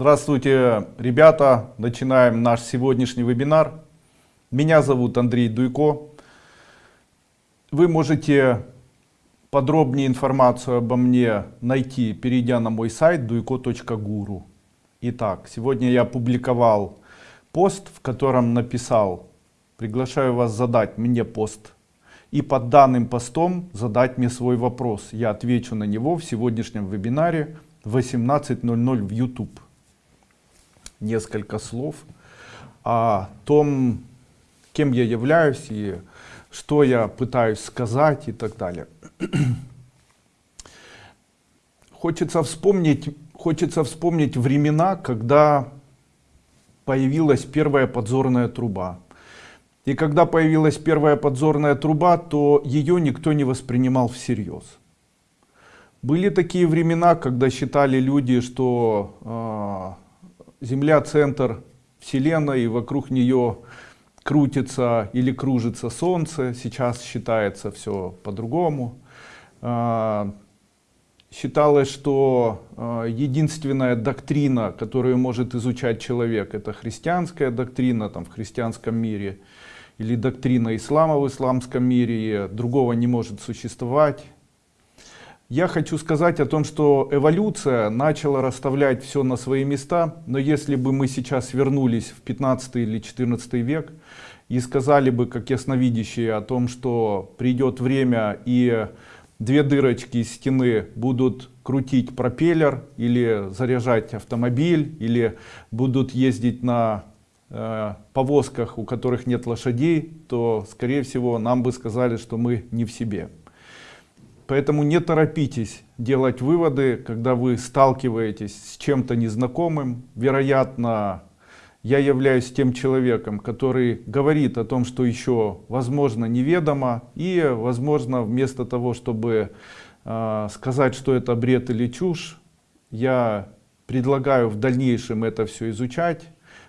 Здравствуйте, ребята! Начинаем наш сегодняшний вебинар. Меня зовут Андрей Дуйко. Вы можете подробнее информацию обо мне найти, перейдя на мой сайт duiko.guru. Итак, сегодня я опубликовал пост, в котором написал, приглашаю вас задать мне пост и под данным постом задать мне свой вопрос. Я отвечу на него в сегодняшнем вебинаре в 18.00 в YouTube несколько слов о том, кем я являюсь и что я пытаюсь сказать и так далее. Хочется вспомнить, хочется вспомнить времена, когда появилась первая подзорная труба. И когда появилась первая подзорная труба, то ее никто не воспринимал всерьез. Были такие времена, когда считали люди, что э, Земля центр Вселенной, и вокруг нее крутится или кружится Солнце. Сейчас считается все по-другому. А, считалось, что а, единственная доктрина, которую может изучать человек, это христианская доктрина там, в христианском мире, или доктрина ислама в исламском мире, другого не может существовать. Я хочу сказать о том, что эволюция начала расставлять все на свои места, но если бы мы сейчас вернулись в 15 или 14 век и сказали бы, как ясновидящие, о том, что придет время и две дырочки из стены будут крутить пропеллер или заряжать автомобиль, или будут ездить на э, повозках, у которых нет лошадей, то, скорее всего, нам бы сказали, что мы не в себе. Поэтому не торопитесь делать выводы, когда вы сталкиваетесь с чем-то незнакомым. Вероятно, я являюсь тем человеком, который говорит о том, что еще возможно неведомо. И возможно вместо того, чтобы э, сказать, что это бред или чушь, я предлагаю в дальнейшем это все изучать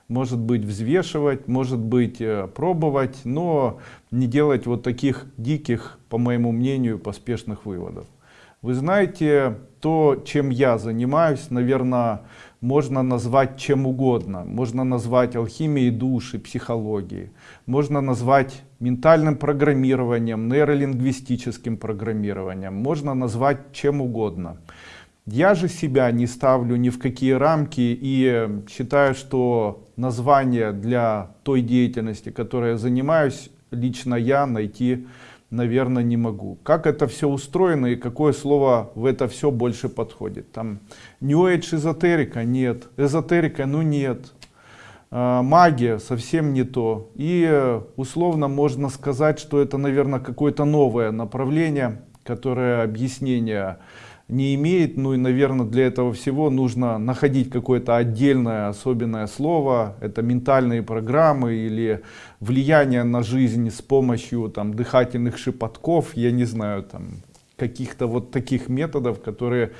может быть взвешивать, может быть э, пробовать, но не делать вот таких диких, по моему мнению, поспешных выводов. Вы знаете, то, чем я занимаюсь, наверное, можно назвать чем угодно. Можно назвать алхимией души, психологией. Можно назвать ментальным программированием, нейролингвистическим программированием. Можно назвать чем угодно. Я же себя не ставлю ни в какие рамки и считаю, что название для той деятельности, которой я занимаюсь, лично я найти, наверное, не могу. Как это все устроено и какое слово в это все больше подходит? Там New Age эзотерика? Нет. Эзотерика? Ну нет. А, магия совсем не то. И условно можно сказать, что это, наверное, какое-то новое направление, которое объяснение не имеет. Ну и, наверное, для этого всего нужно находить какое-то отдельное особенное слово. Это ментальные программы или влияние на жизнь с помощью там, дыхательных шепотков, я не знаю, там каких-то вот таких методов, которые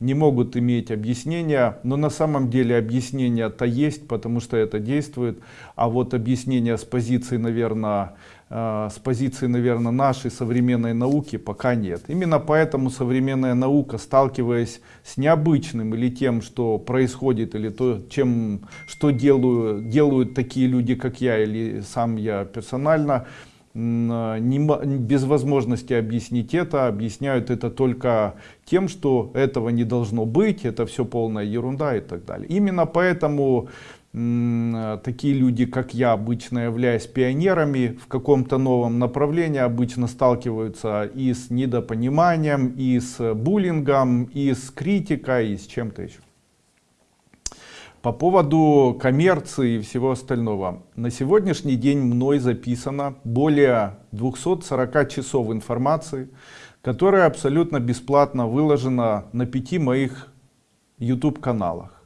не могут иметь объяснения, но на самом деле объяснение-то есть, потому что это действует, а вот объяснение с позиции, наверное, с позиции, наверное, нашей современной науки пока нет. Именно поэтому современная наука, сталкиваясь с необычным или тем, что происходит, или то, чем, что делаю, делают такие люди, как я, или сам я персонально, не, без возможности объяснить это, объясняют это только тем, что этого не должно быть, это все полная ерунда и так далее. Именно поэтому такие люди, как я, обычно являясь пионерами в каком-то новом направлении, обычно сталкиваются и с недопониманием, и с буллингом, и с критикой, и с чем-то еще. По поводу коммерции и всего остального. На сегодняшний день мной записано более 240 часов информации, которая абсолютно бесплатно выложена на пяти моих YouTube каналах.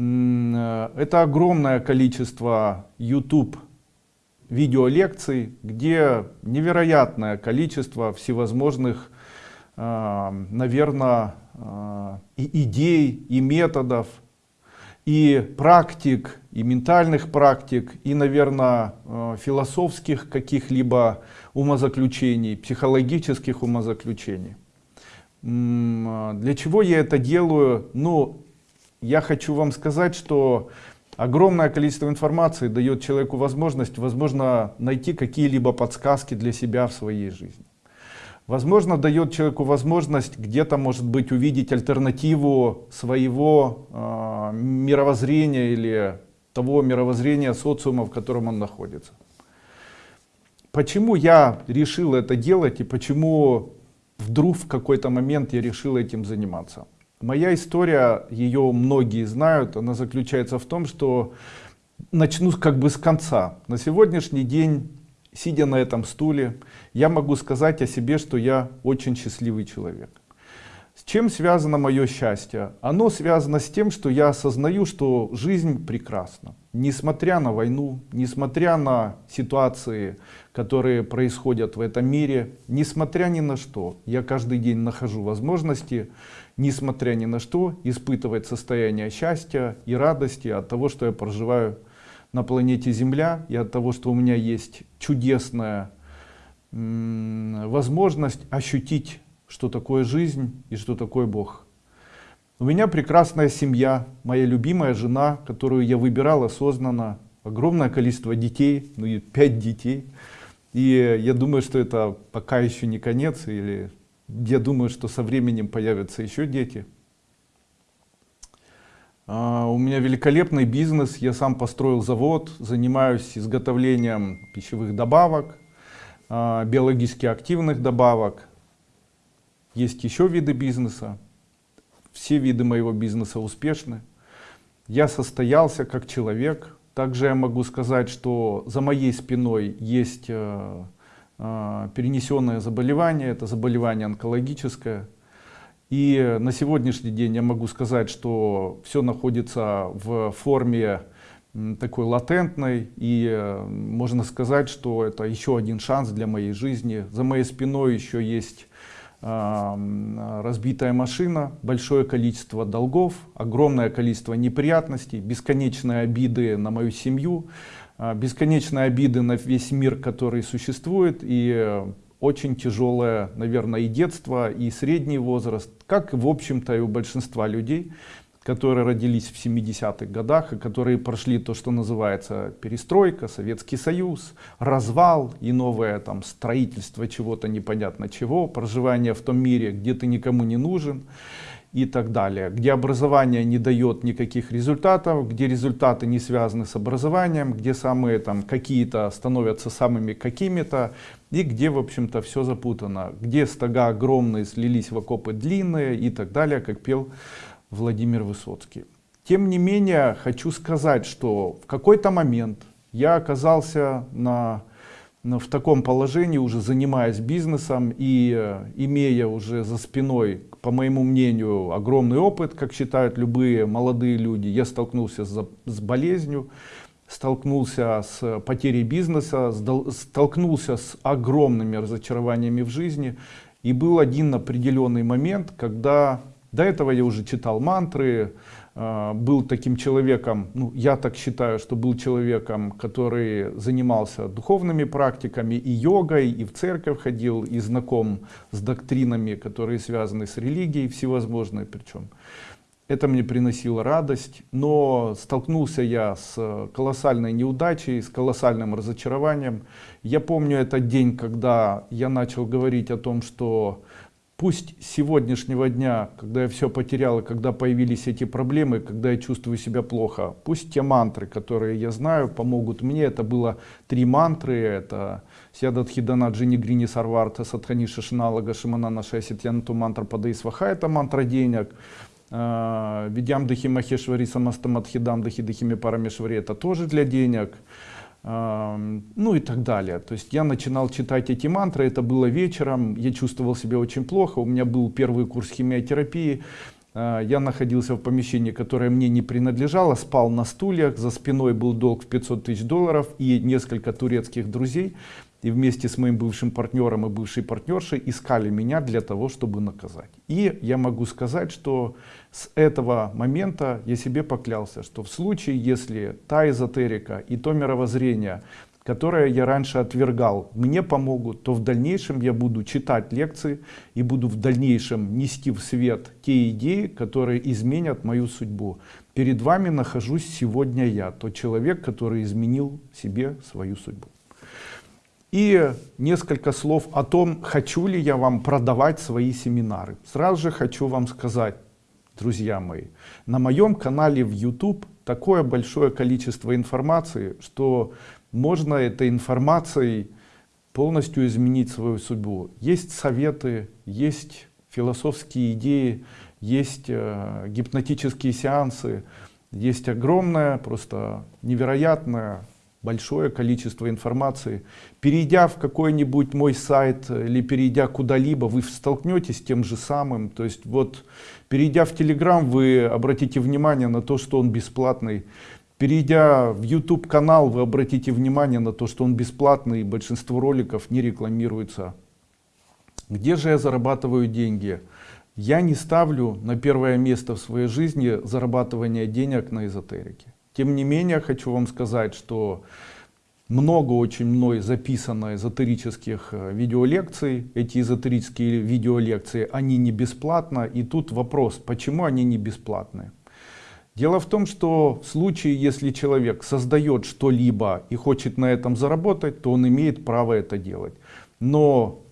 Это огромное количество YouTube видеолекций, где невероятное количество всевозможных, а, наверное, а, и идей, и методов, и практик, и ментальных практик, и, наверное, э, философских каких-либо умозаключений, психологических умозаключений. Для чего я это делаю? Ну, я хочу вам сказать, что огромное количество информации дает человеку возможность, возможно, найти какие-либо подсказки для себя в своей жизни. Возможно, дает человеку возможность где-то, может быть, увидеть альтернативу своего э, мировоззрения или того мировоззрения социума, в котором он находится. Почему я решил это делать и почему вдруг в какой-то момент я решил этим заниматься? Моя история, ее многие знают, она заключается в том, что начну как бы с конца. На сегодняшний день, сидя на этом стуле, я могу сказать о себе, что я очень счастливый человек. С чем связано мое счастье? Оно связано с тем, что я осознаю, что жизнь прекрасна. Несмотря на войну, несмотря на ситуации, которые происходят в этом мире, несмотря ни на что, я каждый день нахожу возможности несмотря ни на что, испытывать состояние счастья и радости от того, что я проживаю на планете Земля, и от того, что у меня есть чудесная возможность ощутить, что такое жизнь и что такое Бог. У меня прекрасная семья, моя любимая жена, которую я выбирал осознанно, огромное количество детей, ну и пять детей. И я думаю, что это пока еще не конец, или я думаю, что со временем появятся еще дети. А, у меня великолепный бизнес, я сам построил завод, занимаюсь изготовлением пищевых добавок, а, биологически активных добавок. Есть еще виды бизнеса, все виды моего бизнеса успешны. Я состоялся как человек, также я могу сказать, что за моей спиной есть э, перенесенное заболевание, это заболевание онкологическое. И на сегодняшний день я могу сказать, что все находится в форме такой латентной. И э, можно сказать что это еще один шанс для моей жизни. За моей спиной еще есть э, разбитая машина большое количество долгов огромное количество неприятностей бесконечные обиды на мою семью. а, бесконечные обиды на весь мир, который существует, и э, очень тяжелое, наверное, и детство, и средний возраст, как, в общем-то, и у большинства людей, которые родились в 70-х годах, и которые прошли то, что называется перестройка, Советский Союз, развал и новое там строительство чего-то непонятно чего, проживание в том мире, где ты никому не нужен и так далее, где образование не дает никаких результатов, где результаты не связаны с образованием, где самые там какие-то становятся самыми какими-то, и где в общем-то все запутано, где стога огромные слились в окопы длинные и так далее, как пел Владимир Высоцкий. Тем не менее, хочу сказать, что в какой-то момент я оказался на в таком положении, уже занимаясь бизнесом и э, имея уже за спиной, по моему мнению, огромный опыт, как считают любые молодые люди, я столкнулся с, с болезнью, столкнулся с потерей бизнеса, столкнулся с огромными разочарованиями в жизни. И был один определенный момент, когда до этого я уже читал мантры, был таким человеком, ну, я так считаю, что был человеком, который занимался духовными практиками и йогой, и в церковь ходил, и знаком с доктринами, которые связаны с религией всевозможной причем. Это мне приносило радость, но столкнулся я с колоссальной неудачей, с колоссальным разочарованием. Я помню этот день, когда я начал говорить о том, что Пусть с сегодняшнего дня, когда я все потерял, когда появились эти проблемы, когда я чувствую себя плохо, пусть те мантры, которые я знаю, помогут мне. Это было три мантры. Это Сядадхидана Джини Грини Сарварта Садхани Шишналага Шиманана Шайситьянту мантра Падаисваха. Это мантра денег. А, Видям Дахи Махешвари Самастамадхидам Дахи Дахими Парамешвари. Это тоже для денег ну и так далее. То есть я начинал читать эти мантры, это было вечером, я чувствовал себя очень плохо, у меня был первый курс химиотерапии, а, я находился в помещении, которое мне не принадлежало, спал на стульях, за спиной был долг в 500 тысяч долларов и несколько турецких друзей, и вместе с моим бывшим партнером и бывшей партнершей искали меня для того, чтобы наказать. И я могу сказать, что с этого момента я себе поклялся, что в случае, если та эзотерика и то мировоззрение, которые я раньше отвергал, мне помогут, то в дальнейшем я буду читать лекции и буду в дальнейшем нести в свет те идеи, которые изменят мою судьбу. Перед вами нахожусь сегодня я, тот человек, который изменил себе свою судьбу. И несколько слов о том, хочу ли я вам продавать свои семинары. Сразу же хочу вам сказать, друзья мои, на моем канале в YouTube такое большое количество информации, что можно этой информацией полностью изменить свою судьбу. Есть советы, есть философские идеи, есть э, гипнотические сеансы, есть огромное, просто невероятное большое количество информации. Перейдя в какой-нибудь мой сайт или перейдя куда-либо, вы столкнетесь с тем же самым. То есть вот перейдя в Telegram, вы обратите внимание на то, что он бесплатный. Перейдя в YouTube канал, вы обратите внимание на то, что он бесплатный, и большинство роликов не рекламируется. Где же я зарабатываю деньги? Я не ставлю на первое место в своей жизни зарабатывание денег на эзотерике. Тем не менее, хочу вам сказать, что много очень мной записано эзотерических э, видеолекций. Эти эзотерические видеолекции, они не бесплатно. И тут вопрос, почему они не бесплатные? Дело в том, что в случае, если человек создает что-либо и хочет на этом заработать, то он имеет право это делать. Но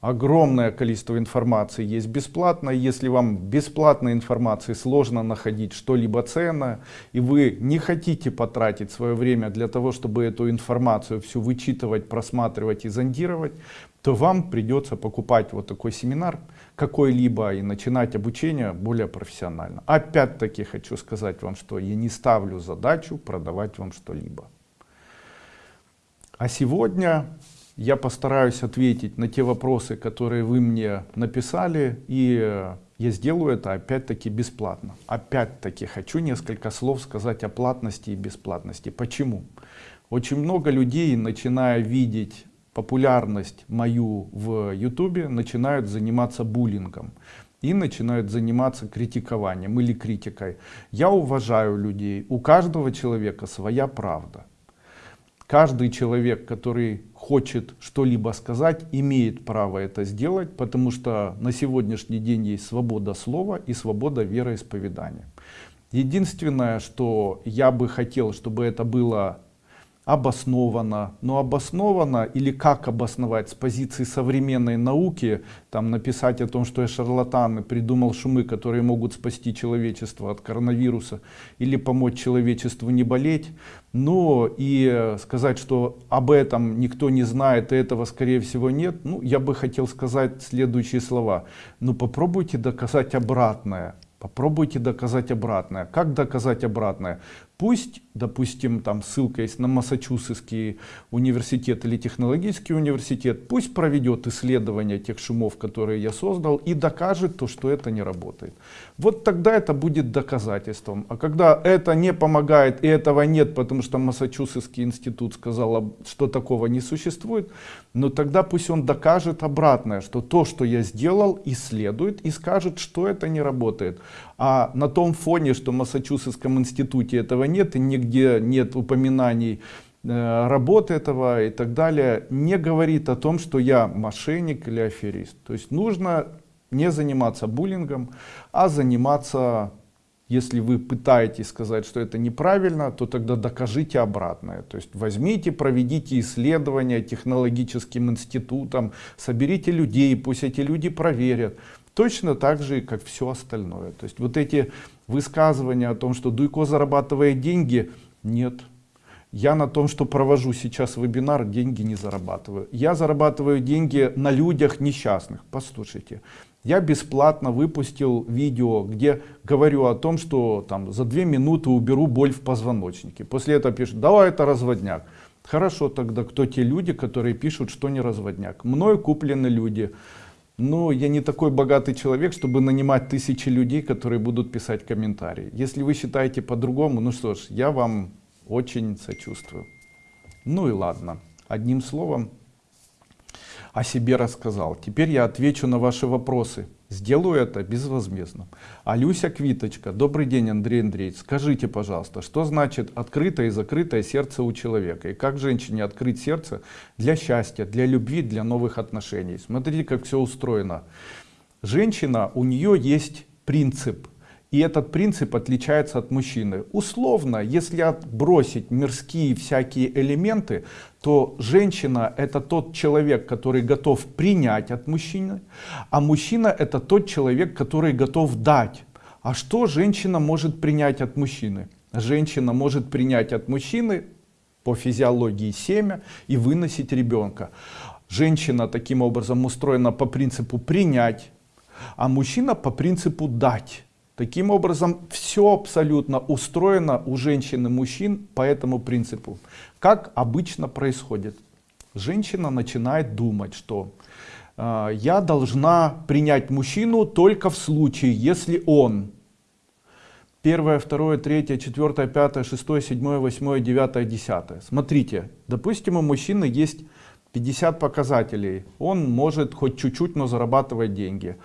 огромное количество информации есть бесплатно. Если вам бесплатной информации сложно находить что-либо ценное, и вы не хотите потратить свое время для того, чтобы эту информацию всю вычитывать, просматривать и зондировать, то вам придется покупать вот такой семинар какой-либо и начинать обучение более профессионально. Опять-таки хочу сказать вам, что я не ставлю задачу продавать вам что-либо. А сегодня я постараюсь ответить на те вопросы, которые вы мне написали, и я сделаю это опять-таки бесплатно. Опять-таки хочу несколько слов сказать о платности и бесплатности. Почему? Очень много людей, начиная видеть популярность мою в ютубе, начинают заниматься буллингом и начинают заниматься критикованием или критикой. Я уважаю людей, у каждого человека своя правда. Каждый человек, который хочет что-либо сказать, имеет право это сделать, потому что на сегодняшний день есть свобода слова и свобода вероисповедания. Единственное, что я бы хотел, чтобы это было обосновано, но обосновано или как обосновать с позиции современной науки, там написать о том, что я шарлатан и придумал шумы, которые могут спасти человечество от коронавируса или помочь человечеству не болеть, но и сказать, что об этом никто не знает и этого скорее всего нет, ну я бы хотел сказать следующие слова, ну попробуйте доказать обратное. Попробуйте доказать обратное. Как доказать обратное? Пусть, допустим, там ссылка есть на Массачусетский университет или технологический университет, пусть проведет исследование тех шумов, которые я создал, и докажет то, что это не работает. Вот тогда это будет доказательством. А когда это не помогает и этого нет, потому что Массачусетский институт сказал, что такого не существует, но тогда пусть он докажет обратное, что то, что я сделал, исследует и скажет, что это не работает. А на том фоне, что в Массачусетском институте этого нет и нигде нет упоминаний э, работы этого и так далее, не говорит о том, что я мошенник или аферист. То есть нужно не заниматься буллингом, а заниматься, если вы пытаетесь сказать, что это неправильно, то тогда докажите обратное. То есть возьмите, проведите исследования технологическим институтом, соберите людей, пусть эти люди проверят. Точно так же, как все остальное. То есть вот эти высказывания о том, что Дуйко зарабатывает деньги, нет. Я на том, что провожу сейчас вебинар, деньги не зарабатываю. Я зарабатываю деньги на людях несчастных. Послушайте, я бесплатно выпустил видео, где говорю о том, что там за две минуты уберу боль в позвоночнике. После этого пишут, давай это разводняк. Хорошо, тогда кто те люди, которые пишут, что не разводняк? Мною куплены люди. Но я не такой богатый человек, чтобы нанимать тысячи людей, которые будут писать комментарии. Если вы считаете по-другому, ну что ж, я вам очень сочувствую. Ну и ладно. Одним словом, о себе рассказал. Теперь я отвечу на ваши вопросы. Сделаю это безвозмездно. Алюся Квиточка, добрый день, Андрей Андреевич. Скажите, пожалуйста, что значит открытое и закрытое сердце у человека? И как женщине открыть сердце для счастья, для любви, для новых отношений? Смотрите, как все устроено. Женщина, у нее есть принцип – и этот принцип отличается от мужчины. Условно, если отбросить мирские всякие элементы, то женщина это тот человек, который готов принять от мужчины, а мужчина это тот человек, который готов дать. А что женщина может принять от мужчины? Женщина может принять от мужчины по физиологии семя и выносить ребенка. Женщина таким образом устроена по принципу принять, а мужчина по принципу дать. Таким образом, все абсолютно устроено у женщин и мужчин по этому принципу. Как обычно происходит? Женщина начинает думать, что э, я должна принять мужчину только в случае, если он первое, второе, третье, четвертое, пятое, шестое, седьмое, восьмое, девятое, десятое. Смотрите, допустим, у мужчины есть 50 показателей. Он может хоть чуть-чуть, но зарабатывать деньги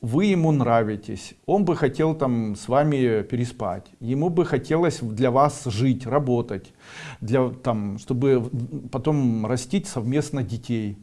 вы ему нравитесь, он бы хотел там с вами переспать, ему бы хотелось для вас жить, работать, для, там, чтобы потом растить совместно детей.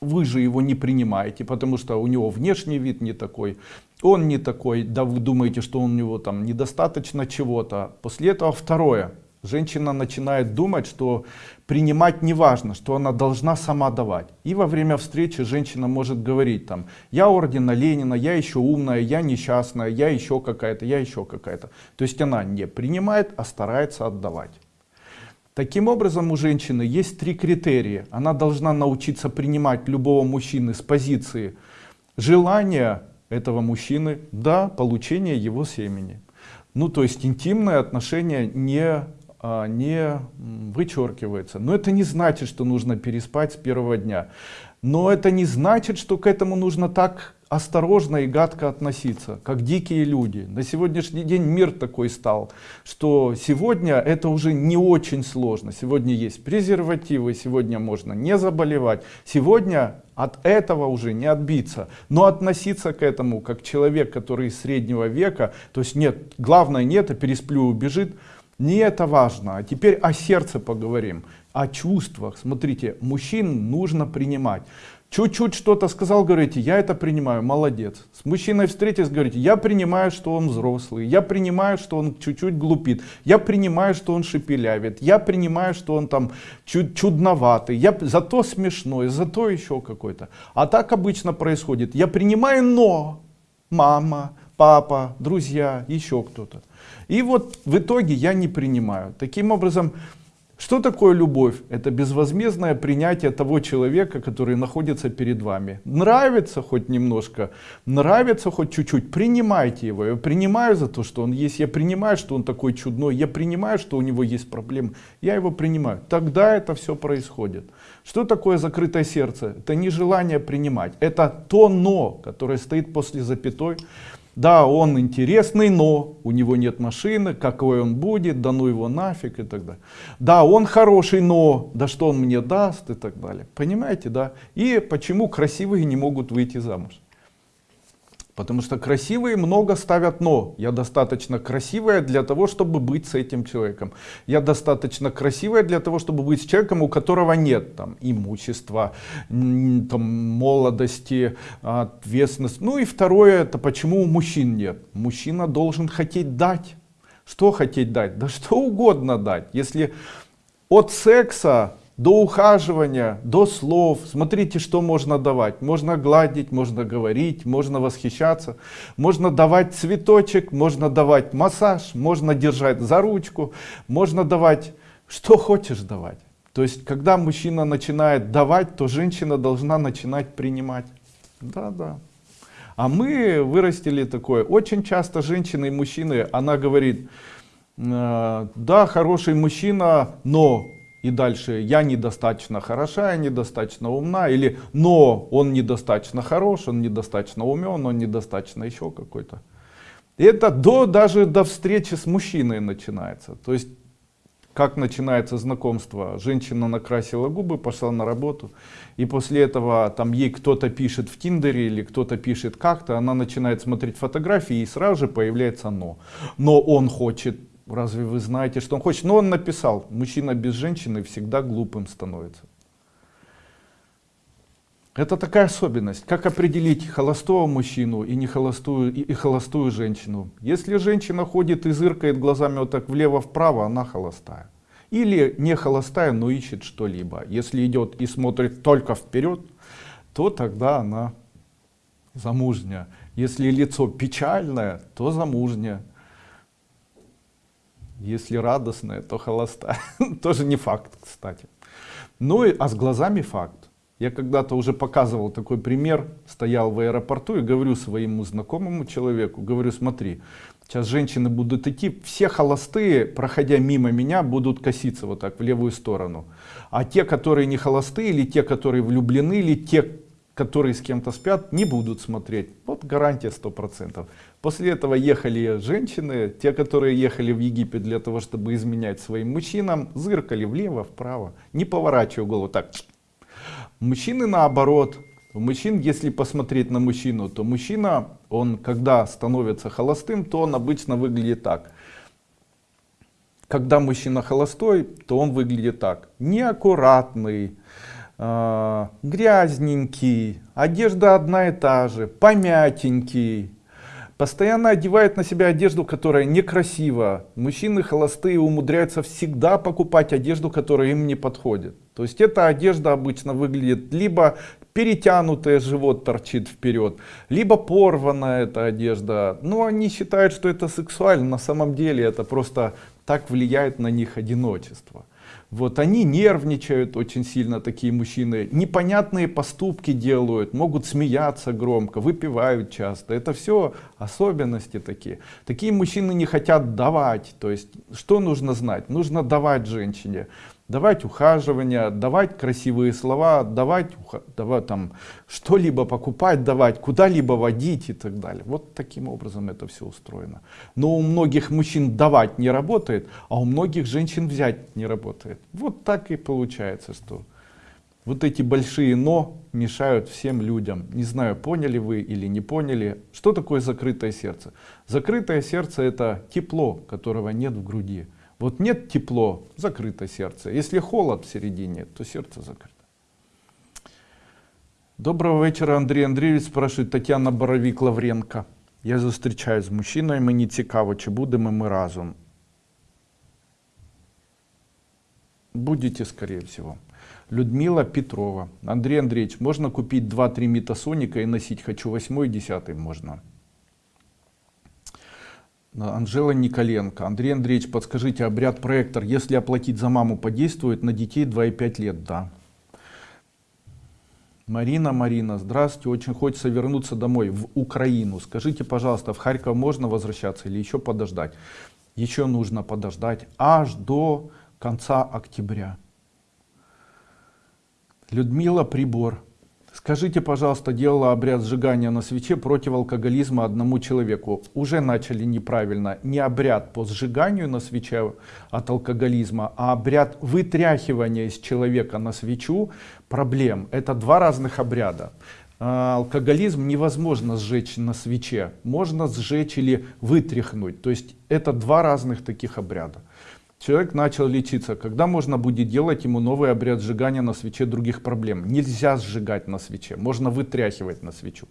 Вы же его не принимаете, потому что у него внешний вид не такой, он не такой, да вы думаете, что у него там недостаточно чего-то. После этого второе – Женщина начинает думать, что принимать не важно, что она должна сама давать. И во время встречи женщина может говорить там, я ордена Ленина, я еще умная, я несчастная, я еще какая-то, я еще какая-то. То есть она не принимает, а старается отдавать. Таким образом у женщины есть три критерия. Она должна научиться принимать любого мужчины с позиции желания этого мужчины до получения его семени. Ну то есть интимные отношения не не вычеркивается. Но это не значит, что нужно переспать с первого дня. Но это не значит, что к этому нужно так осторожно и гадко относиться, как дикие люди. На сегодняшний день мир такой стал, что сегодня это уже не очень сложно. Сегодня есть презервативы, сегодня можно не заболевать. Сегодня от этого уже не отбиться. Но относиться к этому как человек, который из среднего века, то есть нет, главное нет, а пересплю убежит, не это важно. А теперь о сердце поговорим, о чувствах. Смотрите, мужчин нужно принимать. Чуть-чуть что-то сказал, говорите, я это принимаю, молодец. С мужчиной встретились, говорите, я принимаю, что он взрослый, я принимаю, что он чуть-чуть глупит, я принимаю, что он шепелявит, я принимаю, что он там чуть чудноватый, я зато смешной, зато еще какой-то. А так обычно происходит, я принимаю, но мама, папа, друзья, еще кто-то. И вот в итоге я не принимаю. Таким образом, что такое любовь? Это безвозмездное принятие того человека, который находится перед вами. Нравится хоть немножко, нравится хоть чуть-чуть, принимайте его. Я принимаю за то, что он есть, я принимаю, что он такой чудной, я принимаю, что у него есть проблемы, я его принимаю. Тогда это все происходит. Что такое закрытое сердце? Это не желание принимать, это то но, которое стоит после запятой, да, он интересный, но у него нет машины, какой он будет, да ну его нафиг и так далее. Да, он хороший, но да что он мне даст и так далее. Понимаете, да? И почему красивые не могут выйти замуж? Потому что красивые много ставят но. Я достаточно красивая для того, чтобы быть с этим человеком. Я достаточно красивая для того, чтобы быть с человеком, у которого нет там имущества, там, молодости, ответственности. Ну и второе, это почему у мужчин нет. Мужчина должен хотеть дать. Что хотеть дать? Да что угодно дать. Если от секса до ухаживания, до слов. Смотрите, что можно давать. Можно гладить, можно говорить, можно восхищаться, можно давать цветочек, можно давать массаж, можно держать за ручку, можно давать, что хочешь давать. То есть, когда мужчина начинает давать, то женщина должна начинать принимать. Да, да. А мы вырастили такое. Очень часто женщины и мужчины, она говорит, «Э, да, хороший мужчина, но и дальше я недостаточно хороша, я недостаточно умна, или но он недостаточно хорош, он недостаточно умен, он недостаточно еще какой-то. Это до, даже до встречи с мужчиной начинается. То есть как начинается знакомство. Женщина накрасила губы, пошла на работу. И после этого там ей кто-то пишет в Тиндере или кто-то пишет как-то. Она начинает смотреть фотографии и сразу же появляется «но». Но он хочет. Разве вы знаете, что он хочет? Но он написал, мужчина без женщины всегда глупым становится. Это такая особенность. Как определить холостого мужчину и не холостую, и, и холостую женщину? Если женщина ходит и зыркает глазами вот так влево-вправо, она холостая. Или не холостая, но ищет что-либо. Если идет и смотрит только вперед, то тогда она замужняя. Если лицо печальное, то замужняя. Если радостное, то холостая. Тоже не факт, кстати. Ну и, а с глазами факт. Я когда-то уже показывал такой пример, стоял в аэропорту и говорю своему знакомому человеку, говорю, смотри, сейчас женщины будут идти, все холостые, проходя мимо меня, будут коситься вот так в левую сторону. А те, которые не холостые, или те, которые влюблены, или те, которые с кем-то спят, не будут смотреть. Вот гарантия сто процентов. После этого ехали женщины, те, которые ехали в Египет для того, чтобы изменять своим мужчинам, зыркали влево, вправо, не поворачивая голову так, Мужчины наоборот. У мужчин, если посмотреть на мужчину, то мужчина, он когда становится холостым, то он обычно выглядит так. Когда мужчина холостой, то он выглядит так. Неаккуратный, грязненький, одежда одна и та же, помятенький, постоянно одевает на себя одежду, которая некрасива. Мужчины холостые умудряются всегда покупать одежду, которая им не подходит. То есть эта одежда обычно выглядит либо перетянутый живот торчит вперед, либо порванная эта одежда. Но они считают, что это сексуально. На самом деле это просто так влияет на них одиночество. Вот они нервничают очень сильно, такие мужчины, непонятные поступки делают, могут смеяться громко, выпивают часто. Это все особенности такие. Такие мужчины не хотят давать. То есть, что нужно знать? Нужно давать женщине давать ухаживание, давать красивые слова, давать, давать там что-либо покупать, давать, куда-либо водить и так далее. Вот таким образом это все устроено. Но у многих мужчин давать не работает, а у многих женщин взять не работает. Вот так и получается, что вот эти большие «но» мешают всем людям. Не знаю, поняли вы или не поняли. Что такое закрытое сердце? Закрытое сердце это тепло, которого нет в груди. Вот нет тепло, закрыто сердце. Если холод в середине, то сердце закрыто. Доброго вечора, Андрій Андрійович, спрашивает Тетяна Боровик Лавренко. Я зустрічаюсь з мужчиною, мені цікаво, чи будемо ми разом. Будете, скорее всего. Людмила Петрова. Андрей Андреевич, можно купить 2-3 метасоника и носить? Хочу 8 и 10 можно. Анжела Николенко. Андрей Андреевич, подскажите, обряд проектор, если оплатить за маму, подействует на детей 2,5 лет? Да. Марина, Марина, здравствуйте, очень хочется вернуться домой, в Украину. Скажите, пожалуйста, в Харьков можно возвращаться или еще подождать? Еще нужно подождать аж до конца октября. Людмила Прибор. Скажите, пожалуйста, делала обряд сжигания на свече против алкоголизма одному человеку. Уже начали неправильно. Не обряд по сжиганию на свече от алкоголизма, а обряд вытряхивания из человека на свечу проблем. Это два разных обряда. А, алкоголизм невозможно сжечь на свече. Можно сжечь или вытряхнуть. То есть это два разных таких обряда. Человек начал лечиться. Когда можно будет делать ему новый обряд сжигания на свече других проблем? Нельзя сжигать на свече, можно вытряхивать на свечу.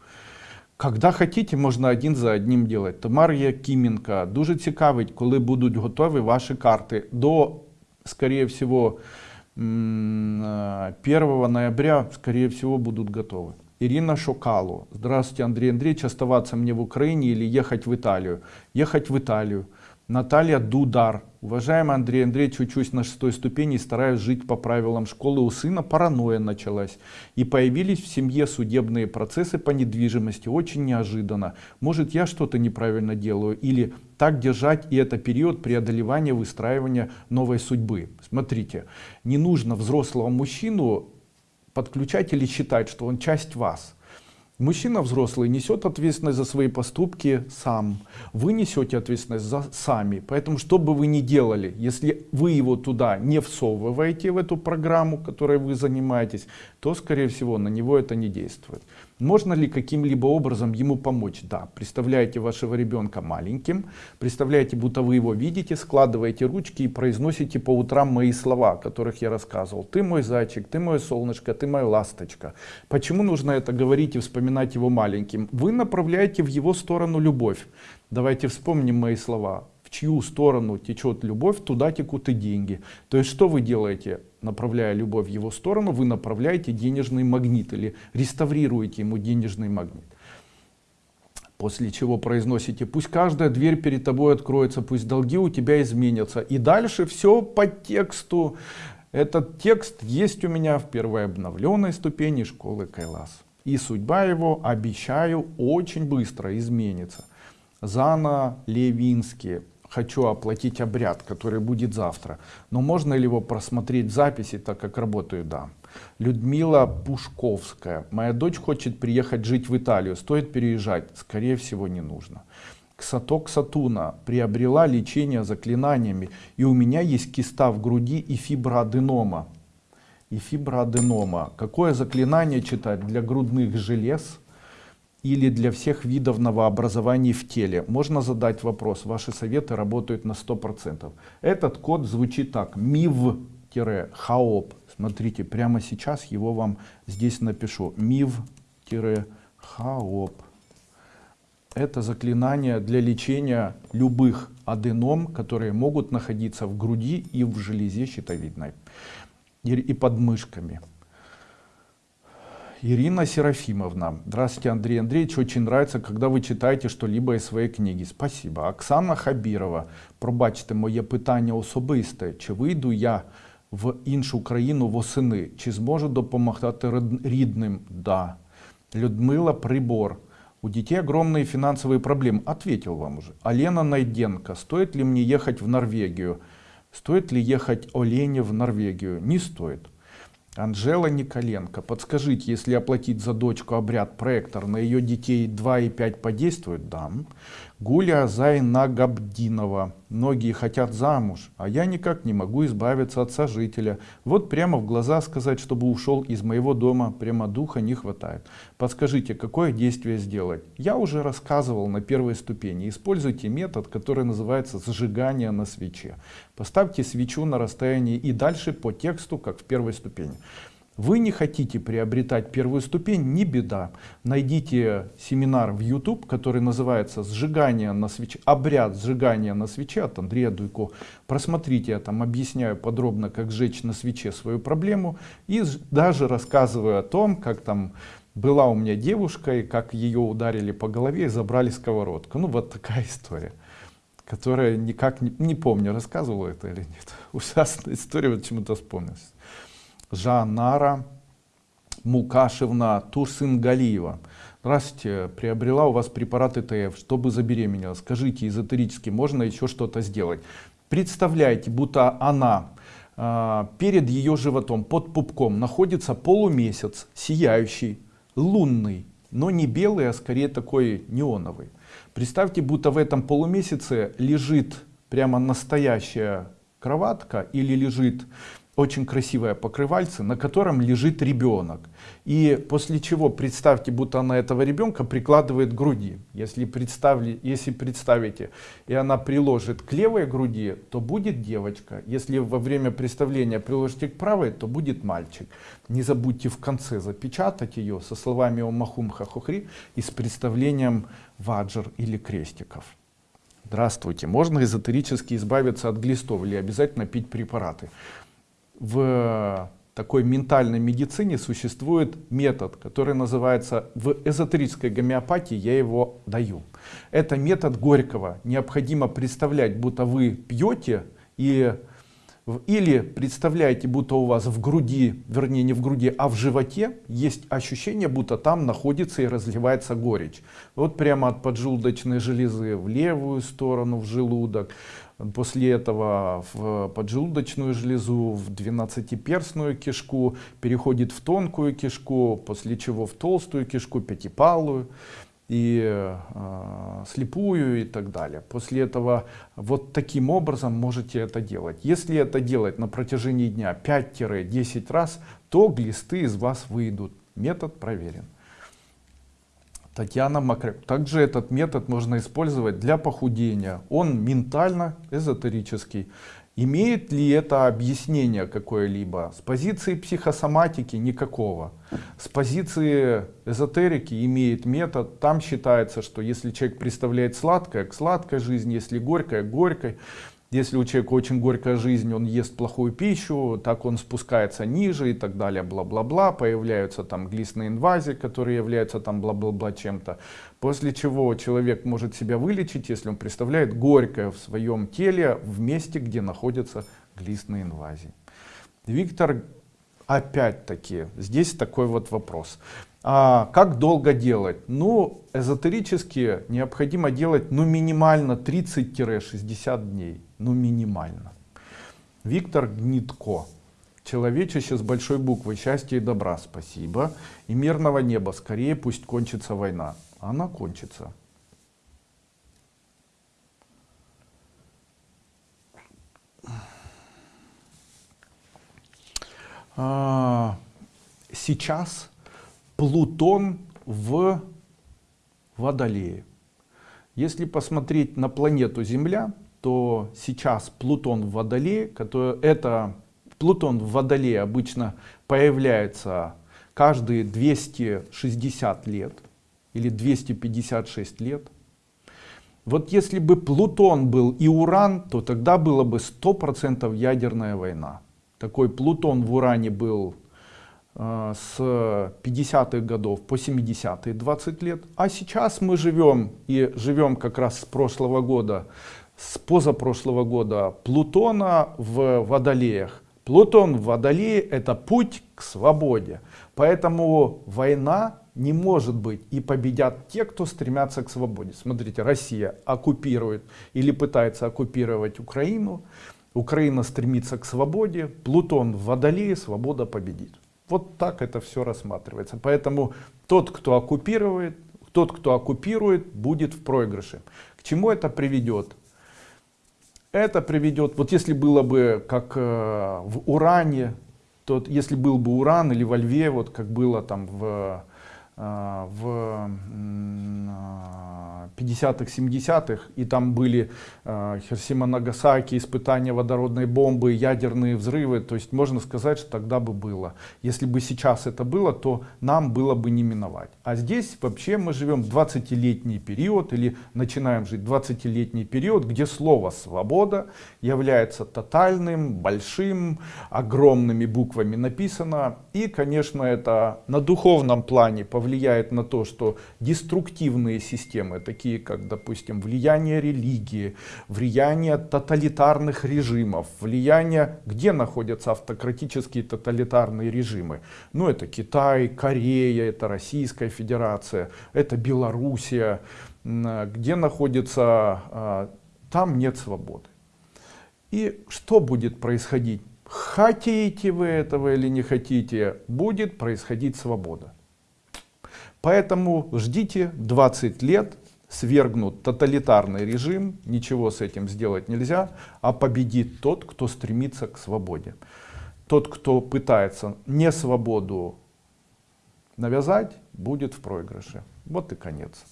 Когда хотите, можна один за одним делать. Тамарія Кименко. Дуже цікавить, коли будуть готові ваші карти. До, скорее всего, 1 ноября, скорее всего, будут готовы. Ирина Шокало. Здравствуйте, Андрей Андреевич. Оставаться мне в Украине или ехать в Италию? Ехать в Италию. Наталья Дудар. Уважаемый Андрей Андреевич, учусь на шестой ступени и стараюсь жить по правилам школы. У сына паранойя началась. И появились в семье судебные процессы по недвижимости. Очень неожиданно. Может я что-то неправильно делаю? Или так держать и это период преодолевания, выстраивания новой судьбы? Смотрите, не нужно взрослого мужчину подключать или считать, что он часть вас. Мужчина взрослый несет ответственность за свои поступки сам. Вы несете ответственность за сами. Поэтому, что бы вы ни делали, если вы его туда не всовываете в эту программу, которой вы занимаетесь, то, скорее всего, на него это не действует. Можно ли каким-либо образом ему помочь? Да. Представляете вашего ребенка маленьким, представляете, будто вы его видите, складываете ручки и произносите по утрам мои слова, о которых я рассказывал. Ты мой зайчик, ты мое солнышко, ты моя ласточка. Почему нужно это говорить и вспоминать его маленьким? Вы направляете в его сторону любовь. Давайте вспомним мои слова в чью сторону течет любовь, туда текут и деньги. То есть что вы делаете, направляя любовь в его сторону, вы направляете денежный магнит или реставрируете ему денежный магнит. После чего произносите, пусть каждая дверь перед тобой откроется, пусть долги у тебя изменятся. И дальше все по тексту. Этот текст есть у меня в первой обновленной ступени школы Кайлас. И судьба его, обещаю, очень быстро изменится. Зана Левинский хочу оплатить обряд, который будет завтра. Но можно ли его просмотреть в записи, так как работаю? Да. Людмила Пушковская. Моя дочь хочет приехать жить в Италию. Стоит переезжать? Скорее всего, не нужно. Ксаток Сатуна приобрела лечение заклинаниями. И у меня есть киста в груди и фиброаденома. И фиброаденома. Какое заклинание читать для грудных желез? Или для всех видов новообразований в теле. Можно задать вопрос, ваши советы работают на 100%. Этот код звучит так, MIV-HAOP. Смотрите, прямо сейчас его вам здесь напишу. MIV-HAOP. Это заклинание для лечения любых аденом, которые могут находиться в груди и в железе щитовидной и под мышками. Ирина Серафимовна. Здравствуйте, Андрей Андреевич. Очень нравится, когда вы читаєте что-либо из своей книги. Спасибо. Оксана Хабірова. Пробачте моє питання особисте. Чи вийду я в іншу країну восени? Чи зможу допомагати рідним? Да. Людмила Прибор. У детей огромные финансовые проблемы. Ответил вам уже. Алена Найденко. Стоит ли мне ехать в Норвегию? Стоит ли ехать Олене в Норвегию? Не стоит. Анжела Николенко, подскажите, если оплатить за дочку обряд проектор, на ее детей 2 и 5 подействует? Да. Гуля Зайнагабдинова. Многие хотят замуж, а я никак не могу избавиться от сожителя. Вот прямо в глаза сказать, чтобы ушел из моего дома, прямо духа не хватает. Подскажите, какое действие сделать? Я уже рассказывал на первой ступени. Используйте метод, который называется сжигание на свече. Поставьте свечу на расстоянии и дальше по тексту, как в первой ступени. Вы не хотите приобретать первую ступень, не беда. Найдите семинар в YouTube, который называется «Сжигание на свече», «Обряд сжигания на свече» от Андрея Дуйко. Просмотрите, я там объясняю подробно, как сжечь на свече свою проблему. И даже рассказываю о том, как там была у меня девушка, и как ее ударили по голове и забрали сковородку. Ну вот такая история которая никак не, не помню, рассказывала это или нет. Ужасная история, вот почему-то вспомнилась. Жанара Мукашевна Турсынгалиева. Здравствуйте, приобрела у вас препарат ЭТФ, чтобы забеременела. Скажите, эзотерически можно еще что-то сделать? Представляете, будто она э, перед ее животом, под пупком, находится полумесяц, сияющий, лунный, но не белый, а скорее такой неоновый. Представьте, будто в этом полумесяце лежит прямо настоящая кроватка или лежит очень красивое покрывальце, на котором лежит ребенок. И после чего представьте, будто она этого ребенка прикладывает к груди. Если, представили, если представите, и она приложит к левой груди, то будет девочка. Если во время представления приложите к правой, то будет мальчик. Не забудьте в конце запечатать ее со словами «Омахум хахухри» и с представлением ваджр или крестиков. Здравствуйте. Можно эзотерически избавиться от глистов или обязательно пить препараты? В такой ментальной медицине существует метод, который называется, в эзотерической гомеопатии я его даю. Это метод Горького. Необходимо представлять, будто вы пьете и или представляете, будто у вас в груди, вернее не в груди, а в животе есть ощущение, будто там находится и разливается горечь. Вот прямо от поджелудочной железы в левую сторону, в желудок. После этого в поджелудочную железу, в двенадцатиперстную кишку, переходит в тонкую кишку, после чего в толстую кишку, пятипалую и э, слепую и так далее. После этого вот таким образом можете это делать. Если это делать на протяжении дня 5-10 раз, то глисты из вас выйдут. Метод проверен. Татьяна Макрек. Также этот метод можно использовать для похудения. Он ментально эзотерический. Имеет ли это объяснение какое-либо? С позиции психосоматики никакого. С позиции эзотерики имеет метод. Там считается, что если человек представляет сладкое, к сладкой жизни, если горькое, к горькой. Если у человека очень горькая жизнь, он ест плохую пищу, так он спускается ниже и так далее, бла-бла-бла. Появляются там глистные инвазии, которые являются там бла-бла-бла чем-то. После чего человек может себя вылечить, если он представляет горькое в своем теле в месте, где находятся глистные инвазии. Виктор, опять-таки, здесь такой вот вопрос. А как долго делать? Ну, эзотерически необходимо делать ну, минимально 30-60 дней. Ну, минимально. Виктор Гнитко. Человечище с большой буквы. Счастья и добра. Спасибо. И мирного неба. Скорее пусть кончится война. Она кончится. А, сейчас Плутон в Водолее. Если посмотреть на планету Земля, то сейчас Плутон в Водолее, который, это Плутон в Водолее обычно появляется каждые 260 лет или 256 лет. Вот если бы Плутон был и Уран, то тогда было бы 100% ядерная война. Такой Плутон в Уране был с 50-х годов по 70-е 20 лет. А сейчас мы живем и живем как раз с прошлого года, с позапрошлого года Плутона в Водолеях. Плутон в Водолее это путь к свободе. Поэтому война не может быть и победят те, кто стремятся к свободе. Смотрите, Россия оккупирует или пытается оккупировать Украину. Украина стремится к свободе. Плутон в Водолее, свобода победит. Вот так это все рассматривается. Поэтому тот, кто оккупирует, тот, кто оккупирует, будет в проигрыше. К чему это приведет? Это приведет, вот если было бы как э, в Уране, то если был бы Уран или во Льве, вот как было там в, в 50-х, 70-х, и там были э, Хиросима, Нагасаки, испытания водородной бомбы, ядерные взрывы, то есть можно сказать, что тогда бы было. Если бы сейчас это было, то нам было бы не миновать. А здесь вообще мы живем 20-летний период, или начинаем жить 20-летний период, где слово «свобода» является тотальным, большим, огромными буквами написано. И, конечно, это на духовном плане повлияет на то, что деструктивные системы, такие как, допустим, влияние религии, влияние тоталитарных режимов, влияние, где находятся автократические тоталитарные режимы. Ну, это Китай, Корея, это Российская Федерация, это Белоруссия, где находится, а, там нет свободы. И что будет происходить? Хотите вы этого или не хотите, будет происходить свобода. Поэтому ждите 20 лет свергнут тоталитарный режим, ничего с этим сделать нельзя, а победит тот, кто стремится к свободе. Тот, кто пытается не свободу навязать, будет в проигрыше. Вот и конец.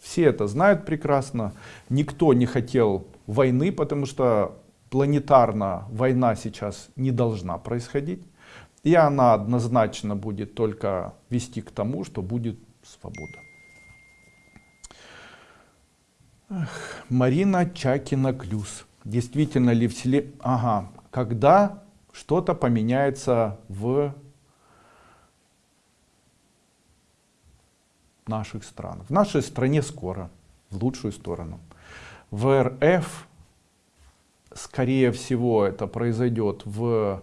Все это знают прекрасно. Никто не хотел войны, потому что планетарно война сейчас не должна происходить. И она однозначно будет только вести к тому, что будет свобода. Марина Чакина-Клюс. Действительно ли в селе... Ага. Когда что-то поменяется в наших странах. В нашей стране скоро, в лучшую сторону. В РФ скорее всего это произойдет в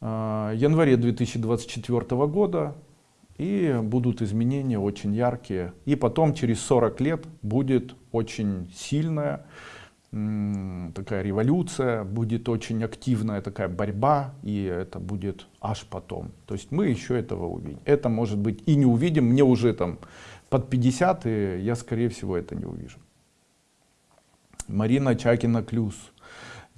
январе 2024 года и будут изменения очень яркие. И потом через 40 лет будет очень сильная такая революция будет очень активная такая борьба и это будет аж потом. То есть мы еще этого увидим. Это может быть и не увидим. Мне уже там под 50 и я скорее всего это не увижу. Марина чакина клюс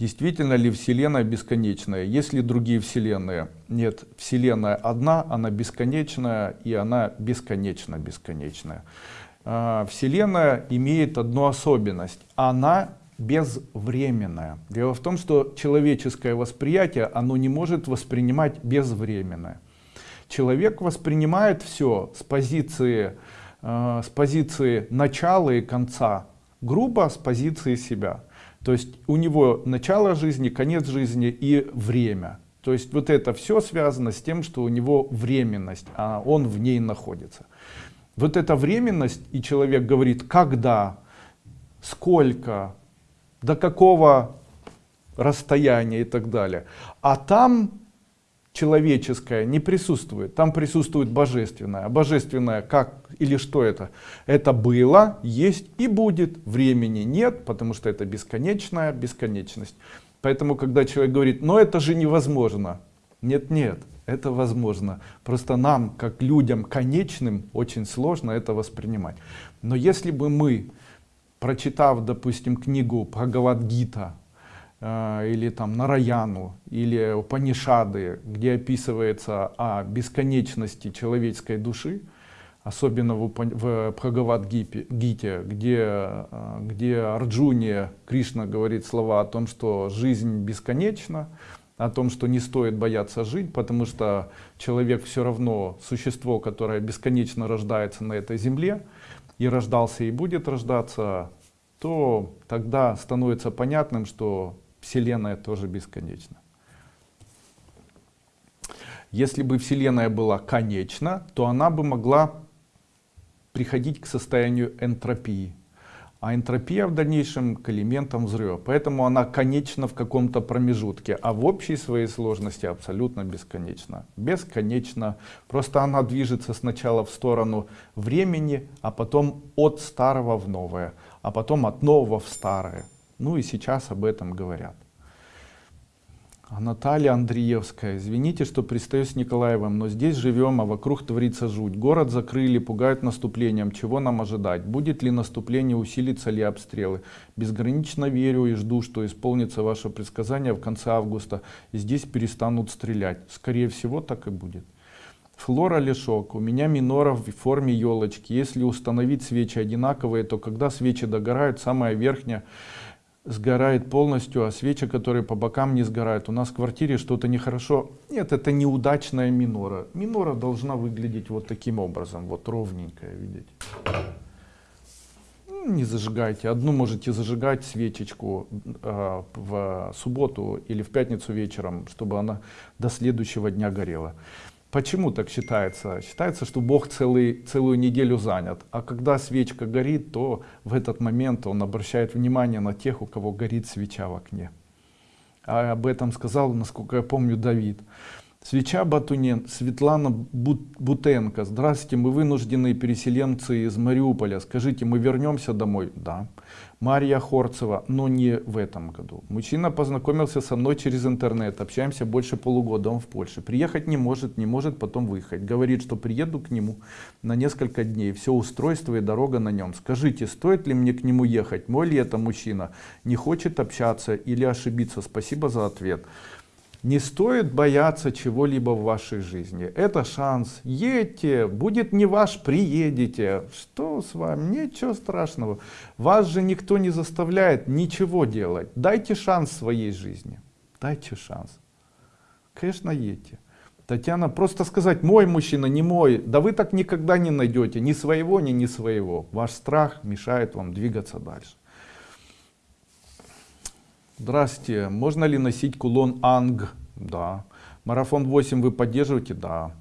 действительно ли вселенная бесконечная есть ли другие вселенные нет вселенная одна она бесконечная и она бесконечно бесконечная а, вселенная имеет одну особенность она безвременное. Дело в том, что человеческое восприятие, оно не может воспринимать безвременное. Человек воспринимает все с позиции, э, с позиции начала и конца, грубо с позиции себя. То есть у него начало жизни, конец жизни и время. То есть вот это все связано с тем, что у него временность, а он в ней находится. Вот эта временность, и человек говорит, когда, сколько, до какого расстояния и так далее. А там человеческое не присутствует, там присутствует божественное. А божественное как или что это? Это было, есть и будет, времени нет, потому что это бесконечная бесконечность. Поэтому, когда человек говорит, но это же невозможно. Нет, нет, это возможно. Просто нам, как людям конечным, очень сложно это воспринимать. Но если бы мы прочитав, допустим, книгу Бхагавадгита или там Нараяну или Упанишады, где описывается о бесконечности человеческой души, особенно в, в Бхагавадгите, где, э, где Арджуне Кришна говорит слова о том, что жизнь бесконечна, о том, что не стоит бояться жить, потому что человек все равно существо, которое бесконечно рождается на этой земле, и рождался и будет рождаться, то тогда становится понятным, что Вселенная тоже бесконечна. Если бы Вселенная была конечна, то она бы могла приходить к состоянию энтропии а энтропия в дальнейшем к элементам взрыва. Поэтому она конечна в каком-то промежутке, а в общей своей сложности абсолютно бесконечна. Бесконечно. Просто она движется сначала в сторону времени, а потом от старого в новое, а потом от нового в старое. Ну и сейчас об этом говорят. Наталья Андреевская. Извините, что пристаю с Николаевым, но здесь живем, а вокруг творится жуть. Город закрыли, пугают наступлением. Чего нам ожидать? Будет ли наступление, усилится ли обстрелы? Безгранично верю и жду, что исполнится ваше предсказание в конце августа. И здесь перестанут стрелять. Скорее всего, так и будет. Флора Лешок. У меня минора в форме елочки. Если установить свечи одинаковые, то когда свечи догорают, самая верхняя сгорает полностью, а свечи, которые по бокам не сгорают. У нас в квартире что-то нехорошо. Нет, это неудачная минора. Минора должна выглядеть вот таким образом, вот ровненькая, видите. Ну, не зажигайте. Одну можете зажигать свечечку э, в субботу или в пятницу вечером, чтобы она до следующего дня горела. Почему так считается? Считается, что Бог целый, целую неделю занят. А когда свечка горит, то в этот момент Он обращает внимание на тех, у кого горит свеча в окне. А об этом сказал, насколько я помню, Давид. Свеча Батунен, Светлана Бутенко. Здравствуйте, мы вынужденные переселенцы из Мариуполя. Скажите, мы вернемся домой? Да. Мария Хорцева, но не в этом году. Мужчина познакомился со мной через интернет. Общаемся больше полугода, он в Польше. Приехать не может, не может потом выехать. Говорит, что приеду к нему на несколько дней. Все устройство и дорога на нем. Скажите, стоит ли мне к нему ехать? Мой ли это мужчина? Не хочет общаться или ошибиться? Спасибо за ответ. Не стоит бояться чего-либо в вашей жизни. Это шанс. Едьте, будет не ваш, приедете. Что с вами? Ничего страшного. Вас же никто не заставляет ничего делать. Дайте шанс своей жизни. Дайте шанс. Конечно, едьте. Татьяна, просто сказать, мой мужчина, не мой, да вы так никогда не найдете ни своего, ни не своего. Ваш страх мешает вам двигаться дальше. Здравствуйте, можно ли носить кулон Анг? Да. Марафон 8 вы поддерживаете? Да.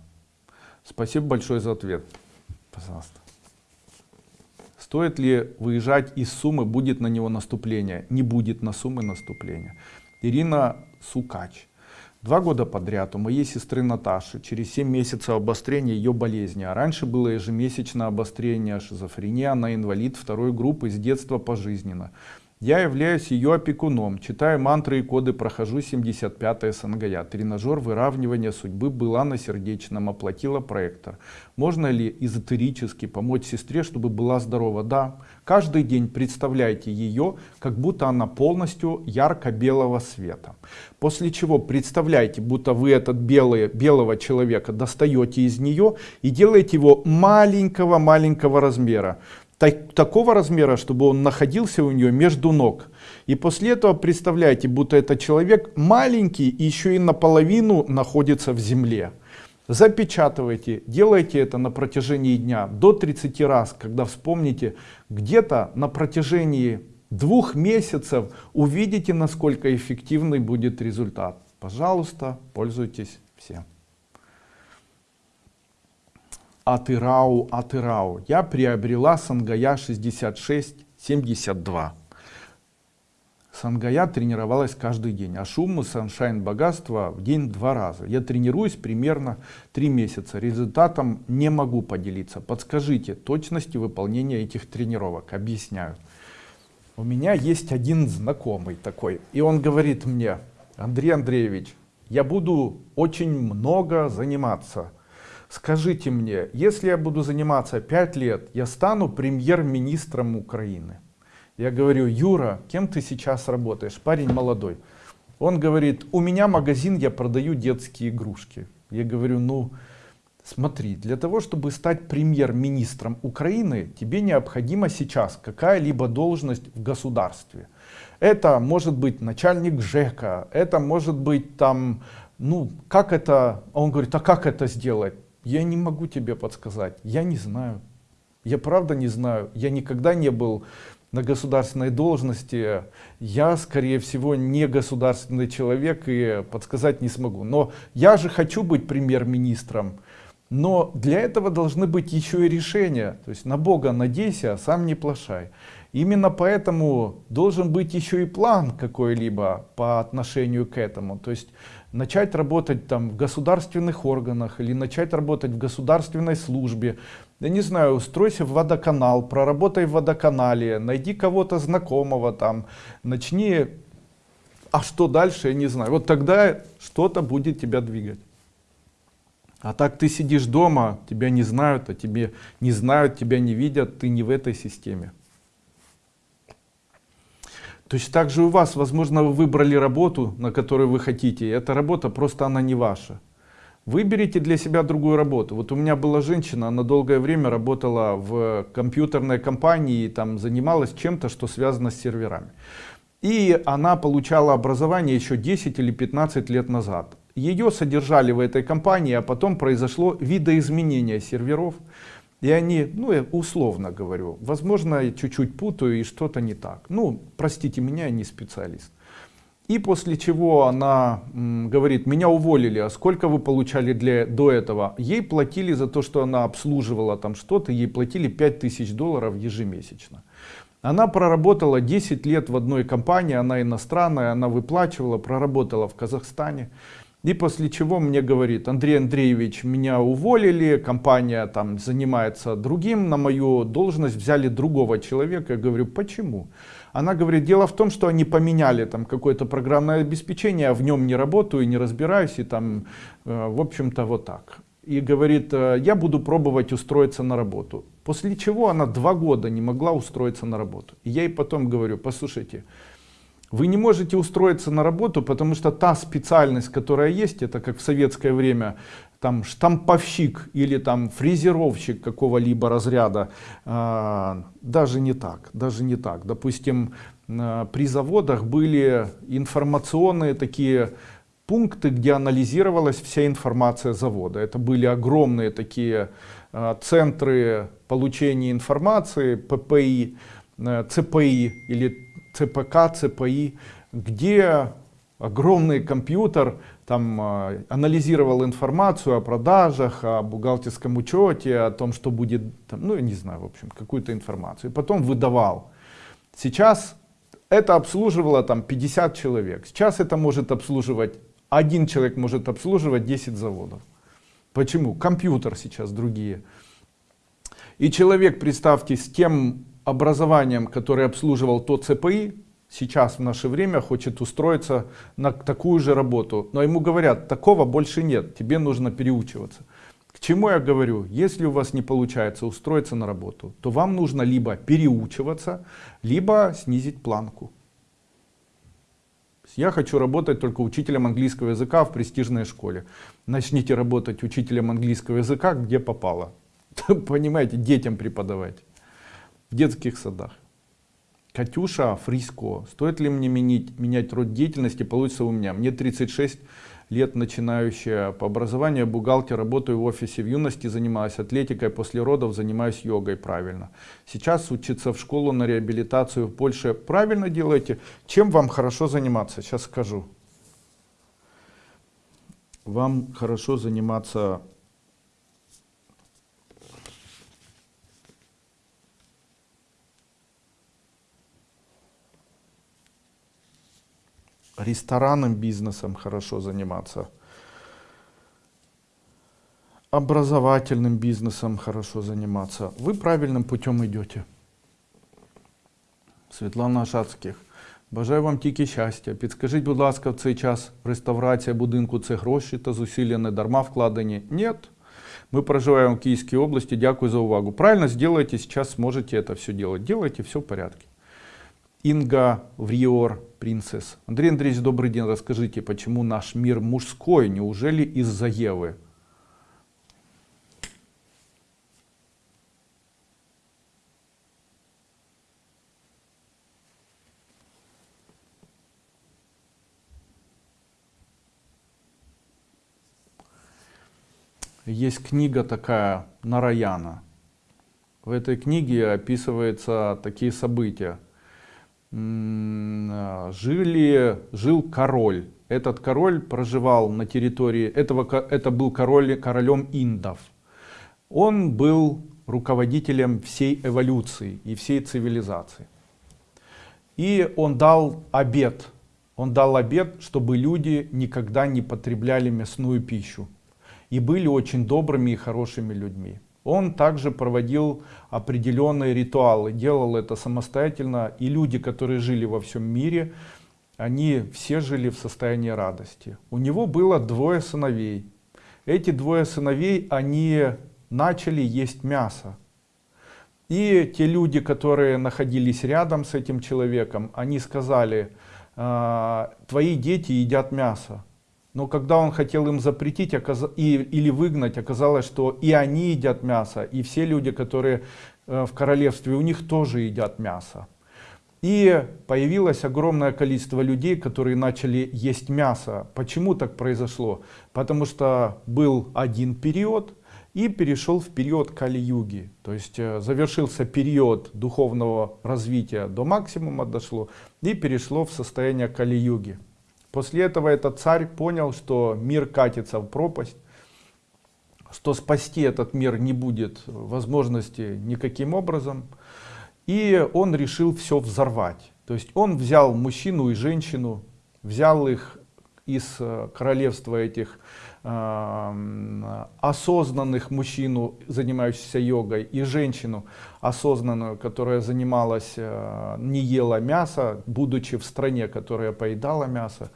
Спасибо большое за ответ. Пожалуйста. Стоит ли выезжать из Сумы, будет на него наступление? Не будет на Сумы наступления. Ирина Сукач. Два года подряд у моей сестры Наташи через 7 месяцев обострения ее болезни. А раньше было ежемесячное обострение шизофрения, она инвалид второй группы с детства пожизненно. Я являюсь ее опекуном, читаю мантры и коды, прохожу 75 СНГЯ. Тренажер выравнивания судьбы была на сердечном, оплатила проектор. Можно ли эзотерически помочь сестре, чтобы была здорова? Да. Каждый день представляйте ее, как будто она полностью ярко-белого света. После чего представляйте, будто вы этот белый, белого человека достаете из нее и делаете его маленького-маленького размера так, такого размера, чтобы он находился у нее между ног. И после этого представляете, будто этот человек маленький и еще и наполовину находится в земле. Запечатывайте, делайте это на протяжении дня до 30 раз, когда вспомните, где-то на протяжении двух месяцев увидите, насколько эффективный будет результат. Пожалуйста, пользуйтесь всем. Атырау Атырау. Я приобрела Сангая 6672. Сангая тренировалась каждый день, а шуму Саншайн богатство в день два раза. Я тренируюсь примерно три месяца. Результатом не могу поделиться. Подскажите точности выполнения этих тренировок. Объясняю. У меня есть один знакомый такой, и он говорит мне, Андрей Андреевич, я буду очень много заниматься скажите мне, если я буду заниматься 5 лет, я стану премьер-министром Украины. Я говорю, Юра, кем ты сейчас работаешь? Парень молодой. Он говорит, у меня магазин, я продаю детские игрушки. Я говорю, ну, смотри, для того, чтобы стать премьер-министром Украины, тебе необходима сейчас какая-либо должность в государстве. Это может быть начальник ЖЭКа, это может быть там, ну, как это, он говорит, а как это сделать? Я не могу тебе подсказать, я не знаю. Я правда не знаю, я никогда не был на государственной должности, я, скорее всего, не государственный человек и подсказать не смогу. Но я же хочу быть премьер-министром. Но для этого должны быть еще и решения. То есть на Бога надейся, а сам не плашай. Именно поэтому должен быть еще и план какой-либо по отношению к этому. То есть начать работать там в государственных органах или начать работать в государственной службе. Я не знаю, устройся в водоканал, проработай в водоканале, найди кого-то знакомого там, начни, а что дальше, я не знаю. Вот тогда что-то будет тебя двигать. А так ты сидишь дома, тебя не знают, а тебе не знают, тебя не видят, ты не в этой системе. Точно так же у вас, возможно, вы выбрали работу, на которую вы хотите, и эта работа просто она не ваша. Выберите для себя другую работу. Вот у меня была женщина, она долгое время работала в компьютерной компании, там занималась чем-то, что связано с серверами. И она получала образование еще 10 или 15 лет назад. Ее содержали в этой компании, а потом произошло видоизменение серверов. И они, ну я условно говорю, возможно чуть-чуть путаю и что-то не так. Ну простите меня, я не специалист. И после чего она говорит, меня уволили, а сколько вы получали для, до этого? Ей платили за то, что она обслуживала там что-то, ей платили 5000 долларов ежемесячно. Она проработала 10 лет в одной компании, она иностранная, она выплачивала, проработала в Казахстане. И после чего мне говорит, Андрей Андреевич, меня уволили, компания там занимается другим, на мою должность взяли другого человека. Я говорю, почему? Она говорит, дело в том, что они поменяли там какое-то программное обеспечение, я в нем не работаю, не разбираюсь, и там, э, в общем-то, вот так. И говорит, «Э, я буду пробовать устроиться на работу. После чего она два года не могла устроиться на работу. И я ей потом говорю, послушайте, вы не можете устроиться на работу, потому что та специальность, которая есть, это как в советское время, там штамповщик или там фрезеровщик какого-либо разряда, э, даже не так, даже не так. Допустим, э, при заводах были информационные такие пункты, где анализировалась вся информация завода. Это были огромные такие э, центры получения информации, ППИ, э, ЦПИ или ЦПК, ЦПИ, где огромный компьютер там э, анализировал информацию о продажах, о бухгалтерском учете, о том, что будет, там, ну я не знаю, в общем, какую-то информацию. И потом выдавал. Сейчас это обслуживало там 50 человек. Сейчас это может обслуживать, один человек может обслуживать 10 заводов. Почему? Компьютер сейчас другие. И человек, представьте, с тем образованием, которое обслуживал тот ЦПИ, сейчас в наше время хочет устроиться на такую же работу. Но ему говорят, такого больше нет, тебе нужно переучиваться. К чему я говорю? Если у вас не получается устроиться на работу, то вам нужно либо переучиваться, либо снизить планку. Я хочу работать только учителем английского языка в престижной школе. Начните работать учителем английского языка, где попало. Понимаете, детям преподавать. В детских садах. Катюша Фриско. Стоит ли мне менять, менять род деятельности? Получится у меня. Мне 36 лет начинающая по образованию бухгалтер, работаю в офисе в юности, занимаюсь атлетикой, после родов занимаюсь йогой, правильно. Сейчас учиться в школу на реабилитацию в Польше, правильно делаете. Чем вам хорошо заниматься? Сейчас скажу. Вам хорошо заниматься ресторанным бизнесом хорошо заниматься, образовательным бизнесом хорошо заниматься. Вы правильным путем идете. Світлана Шацьких. Бажаю вам тільки щастя. Підскажіть, будь ласка, в цей час реставрація будинку це гроші та зусилля не дарма вкладені? Нет. Мы проживаем в Киевской области. Дякую за увагу. Правильно сделайте, сейчас сможете это все делать. Делайте, все в порядке. Инга Вриор, принцесс. Андрей Андреевич, добрый день. Расскажите, почему наш мир мужской? Неужели из-за Евы? Есть книга такая Нараяна. В этой книге описываются такие события жили, жил король. Этот король проживал на территории, этого, это был король, королем индов. Он был руководителем всей эволюции и всей цивилизации. И он дал обет, он дал обет, чтобы люди никогда не потребляли мясную пищу. И были очень добрыми и хорошими людьми. Он также проводил определенные ритуалы, делал это самостоятельно. И люди, которые жили во всем мире, они все жили в состоянии радости. У него было двое сыновей. Эти двое сыновей, они начали есть мясо. И те люди, которые находились рядом с этим человеком, они сказали, «А, твои дети едят мясо. Но когда он хотел им запретить и, или выгнать, оказалось, что и они едят мясо, и все люди, которые э, в королевстве, у них тоже едят мясо. И появилось огромное количество людей, которые начали есть мясо. Почему так произошло? Потому что был один период и перешел в период Кали-юги. То есть э, завершился период духовного развития до максимума дошло и перешло в состояние Кали-юги. После этого этот царь понял, что мир катится в пропасть, что спасти этот мир не будет возможности никаким образом. И он решил все взорвать. То есть он взял мужчину и женщину, взял их из э, королевства этих осознанных мужчину, занимающихся йогой, и женщину осознанную, которая занималась, э, не ела мясо, будучи в стране, которая поедала мясо.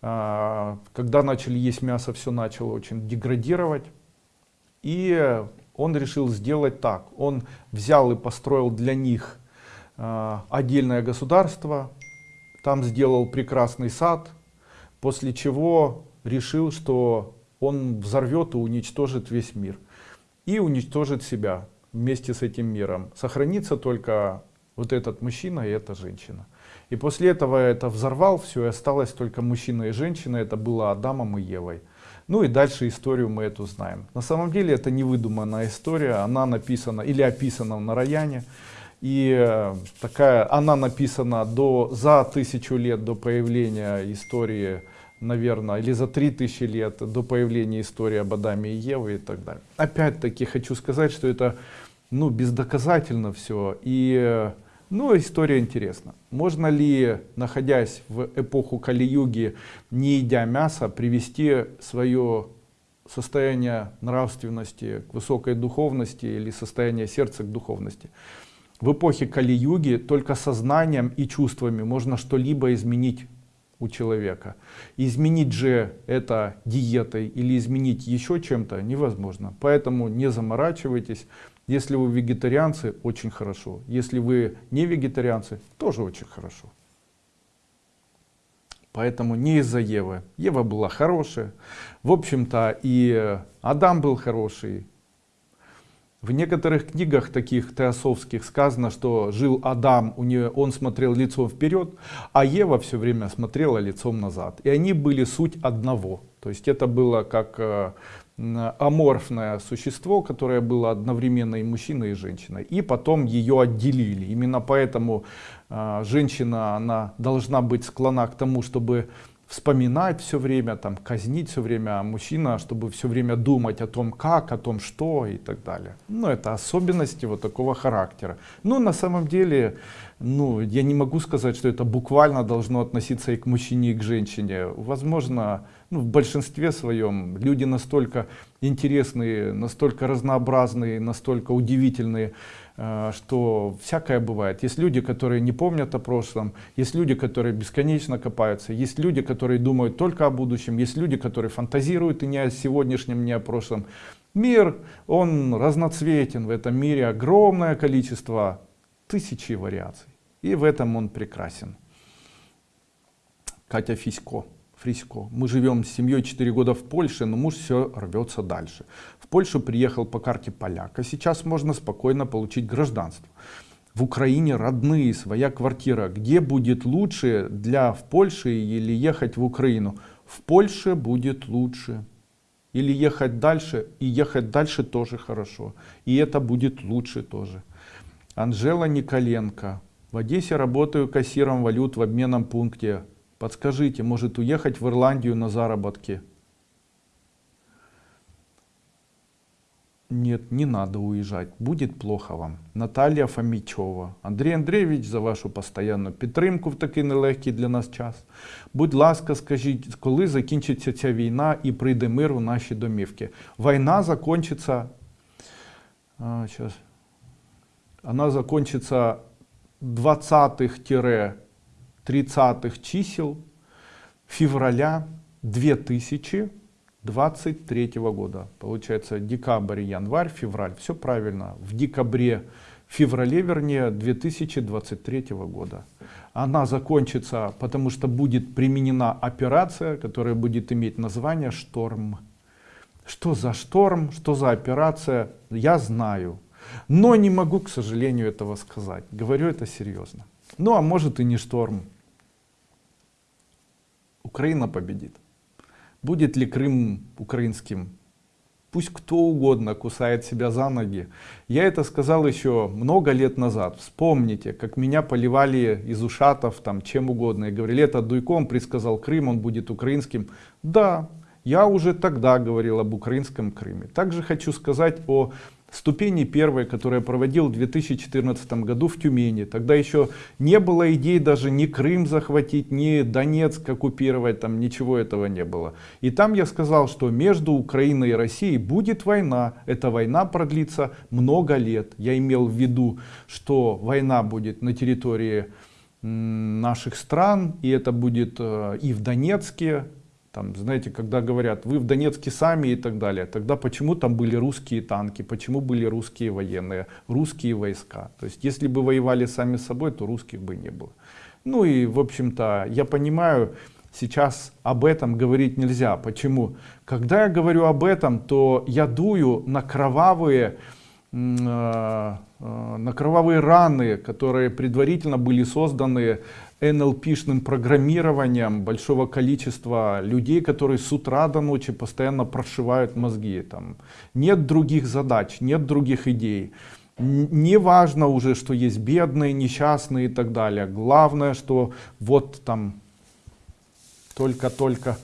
А, когда начали есть мясо, все начало очень деградировать. И он решил сделать так. Он взял и построил для них э, отдельное государство, там сделал прекрасный сад, после чего решил, что он взорвет и уничтожит весь мир. И уничтожит себя вместе с этим миром. Сохранится только вот этот мужчина и эта женщина. И после этого это взорвал все, и осталось только мужчина и женщина, это было Адамом и Евой. Ну и дальше историю мы эту знаем. На самом деле это не выдуманная история, она написана или описана в Нараяне. И э, такая, она написана до, за тысячу лет до появления истории наверное, или за 3000 лет до появления истории об Адаме и Еве и так далее. Опять-таки хочу сказать, что это ну, бездоказательно все. И ну, история интересна. Можно ли, находясь в эпоху Кали-юги, не едя мясо, привести свое состояние нравственности к высокой духовности или состояние сердца к духовности? В эпохе Кали-юги только сознанием и чувствами можно что-либо изменить у человека. Изменить же это диетой или изменить еще чем-то невозможно. Поэтому не заморачивайтесь. Если вы вегетарианцы, очень хорошо. Если вы не вегетарианцы, тоже очень хорошо. Поэтому не из-за Евы. Ева была хорошая. В общем-то и Адам был хороший, в некоторых книгах таких теософских сказано, что жил Адам, у нее, он смотрел лицом вперед, а Ева все время смотрела лицом назад. И они были суть одного. То есть это было как э, аморфное существо, которое было одновременно и мужчиной, и женщиной. И потом ее отделили. Именно поэтому э, женщина она должна быть склонна к тому, чтобы вспоминать все время, там, казнить все время, мужчина, чтобы все время думать о том, как, о том, что и так далее. Ну, это особенности вот такого характера. Но на самом деле, ну, я не могу сказать, что это буквально должно относиться и к мужчине, и к женщине. Возможно, ну, в большинстве своем люди настолько интересные, настолько разнообразные, настолько удивительные, что всякое бывает. Есть люди, которые не помнят о прошлом, есть люди, которые бесконечно копаются, есть люди, которые думают только о будущем, есть люди, которые фантазируют и не о сегодняшнем, не о прошлом. Мир, он разноцветен, в этом мире огромное количество, тысячи вариаций. И в этом он прекрасен. Катя Фисько. Фриско. Мы живем с семьей 4 года в Польше, но муж все рвется дальше. В Польшу приехал по карте поляк, а сейчас можно спокойно получить гражданство. В Украине родные, своя квартира. Где будет лучше для в Польше или ехать в Украину? В Польше будет лучше. Или ехать дальше, и ехать дальше тоже хорошо. И это будет лучше тоже. Анжела Николенко. В Одессе работаю кассиром валют в обменном пункте. Подскажите, может уехать в Ирландию на заработки? Нет, не надо уезжать, будет плохо вам. Наталья Фомічова. Андрій Андрійович, за вашу постоянну підтримку в такий нелегкий для нас час. Будь ласка, скажіть, коли закінчиться ця війна і прийде мир у наші домівки? Війна закончится, а, сейчас, она закончится 20-30 30-х чисел февраля 2023 года. Получается декабрь, январь, февраль. Все правильно. В декабре, феврале, вернее, 2023 года. Она закончится, потому что будет применена операция, которая будет иметь название «Шторм». Что за шторм, что за операция, я знаю. Но не могу, к сожалению, этого сказать. Говорю это серьезно. Ну, а может и не шторм. Украина победит. Будет ли Крым украинским? Пусть кто угодно кусает себя за ноги. Я это сказал еще много лет назад. Вспомните, как меня поливали из ушатов, там, чем угодно. И говорили, это Дуйком предсказал Крым, он будет украинским. Да, я уже тогда говорил об украинском Крыме. Также хочу сказать о ступени первой, которую я проводил в 2014 году в Тюмени. Тогда еще не было идей даже ни Крым захватить, ни Донецк оккупировать, там ничего этого не было. И там я сказал, что между Украиной и Россией будет война. Эта война продлится много лет. Я имел в виду, что война будет на территории наших стран, и это будет э, и в Донецке, там, знаете, когда говорят, вы в Донецке сами и так далее, тогда почему там были русские танки, почему были русские военные, русские войска. То есть, если бы воевали сами с собой, то русских бы не было. Ну и, в общем-то, я понимаю, сейчас об этом говорить нельзя. Почему? Когда я говорю об этом, то я дую на кровавые, э, э, на кровавые раны, которые предварительно были созданы NLP-шным программированием большого количества людей, которые с утра до ночи постоянно прошивают мозги. Там. Нет других задач, нет других идей. Не важно уже, что есть бедные, несчастные и так далее. Главное, что вот там только-только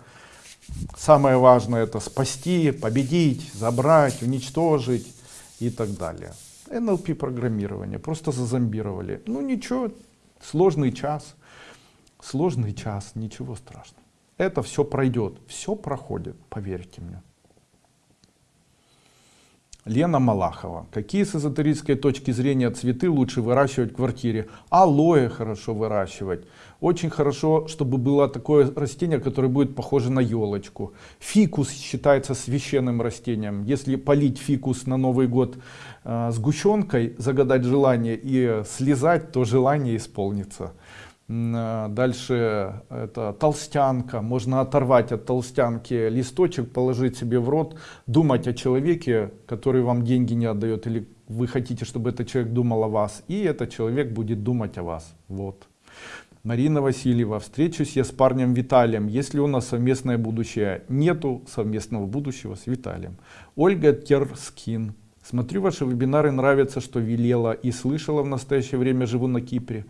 самое важное это спасти, победить, забрать, уничтожить и так далее. НЛП программирование, просто зазомбировали. Ну ничего, сложный час, сложный час, ничего страшного. Это все пройдет, все проходит, поверьте мне. Лена Малахова. Какие с эзотерической точки зрения цветы лучше выращивать в квартире? Алоэ хорошо выращивать. Очень хорошо, чтобы было такое растение, которое будет похоже на елочку. Фикус считается священным растением. Если полить фикус на Новый год э, сгущенкой, загадать желание и слезать, то желание исполнится. Э, дальше это толстянка. Можно оторвать от толстянки листочек, положить себе в рот, думать о человеке, который вам деньги не отдает, или вы хотите, чтобы этот человек думал о вас, и этот человек будет думать о вас. Вот. Марина Васильева. Встречусь я с парнем Виталием. Есть ли у нас совместное будущее? Нету совместного будущего с Виталием. Ольга Терскин. Смотрю ваши вебинары, нравится, что велела и слышала в настоящее время, живу на Кипре.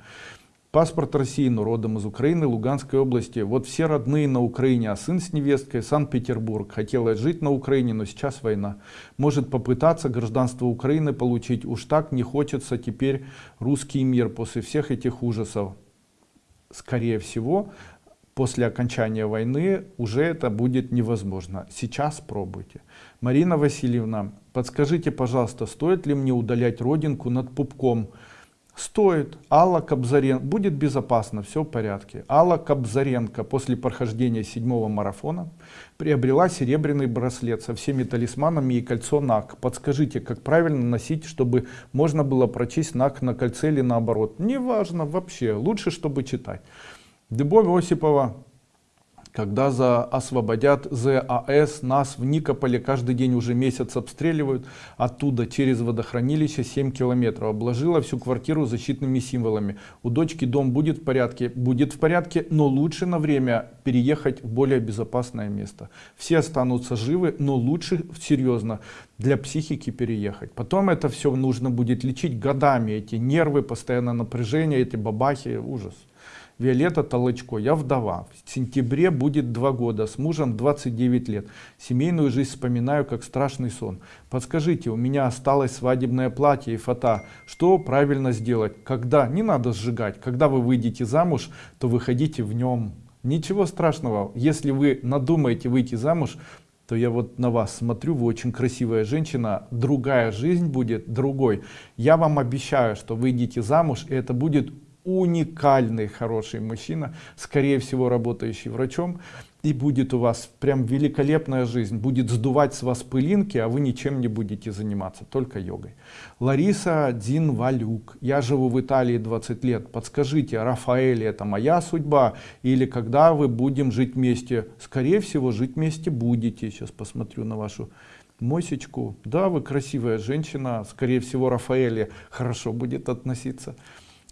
Паспорт России, но родом из Украины, Луганской области. Вот все родные на Украине, а сын с невесткой Санкт-Петербург. Хотела жить на Украине, но сейчас война. Может попытаться гражданство Украины получить. Уж так не хочется теперь русский мир после всех этих ужасов. Скорее всего, после окончания войны уже это будет невозможно. Сейчас пробуйте. Марина Васильевна, подскажите, пожалуйста, стоит ли мне удалять родинку над пупком? Стоит. Алла Кобзаренко. Будет безопасно, все в порядке. Алла Кобзаренко после прохождения седьмого марафона приобрела серебряный браслет со всеми талисманами и кольцо НАК. Подскажите, как правильно носить, чтобы можно было прочесть НАК на кольце или наоборот. Неважно вообще, лучше, чтобы читать. Любовь Осипова когда за освободят ЗАЭС, нас в Никополе каждый день уже месяц обстреливают, оттуда через водохранилище 7 километров. Обложила всю квартиру защитными символами. У дочки дом будет в порядке? Будет в порядке, но лучше на время переехать в более безопасное место. Все останутся живы, но лучше серьезно для психики переехать. Потом это все нужно будет лечить годами, эти нервы, постоянное напряжение, эти бабахи, ужас. Виолетта Толочко, я вдова. В сентябре будет два года, с мужем 29 лет. Семейную жизнь вспоминаю как страшный сон. Подскажите, у меня осталось свадебное платье и фото. Что правильно сделать? Когда? Не надо сжигать. Когда вы выйдете замуж, то выходите в нем. Ничего страшного. Если вы надумаете выйти замуж, то я вот на вас смотрю, вы очень красивая женщина, другая жизнь будет другой. Я вам обещаю, что выйдете замуж, и это будет уникальный хороший мужчина, скорее всего работающий врачом, и будет у вас прям великолепная жизнь, будет сдувать с вас пылинки, а вы ничем не будете заниматься, только йогой. Лариса Динвалюк, я живу в Италии 20 лет, подскажите, Рафаэль это моя судьба, или когда вы будем жить вместе? Скорее всего жить вместе будете, сейчас посмотрю на вашу мосечку, да, вы красивая женщина, скорее всего Рафаэле хорошо будет относиться.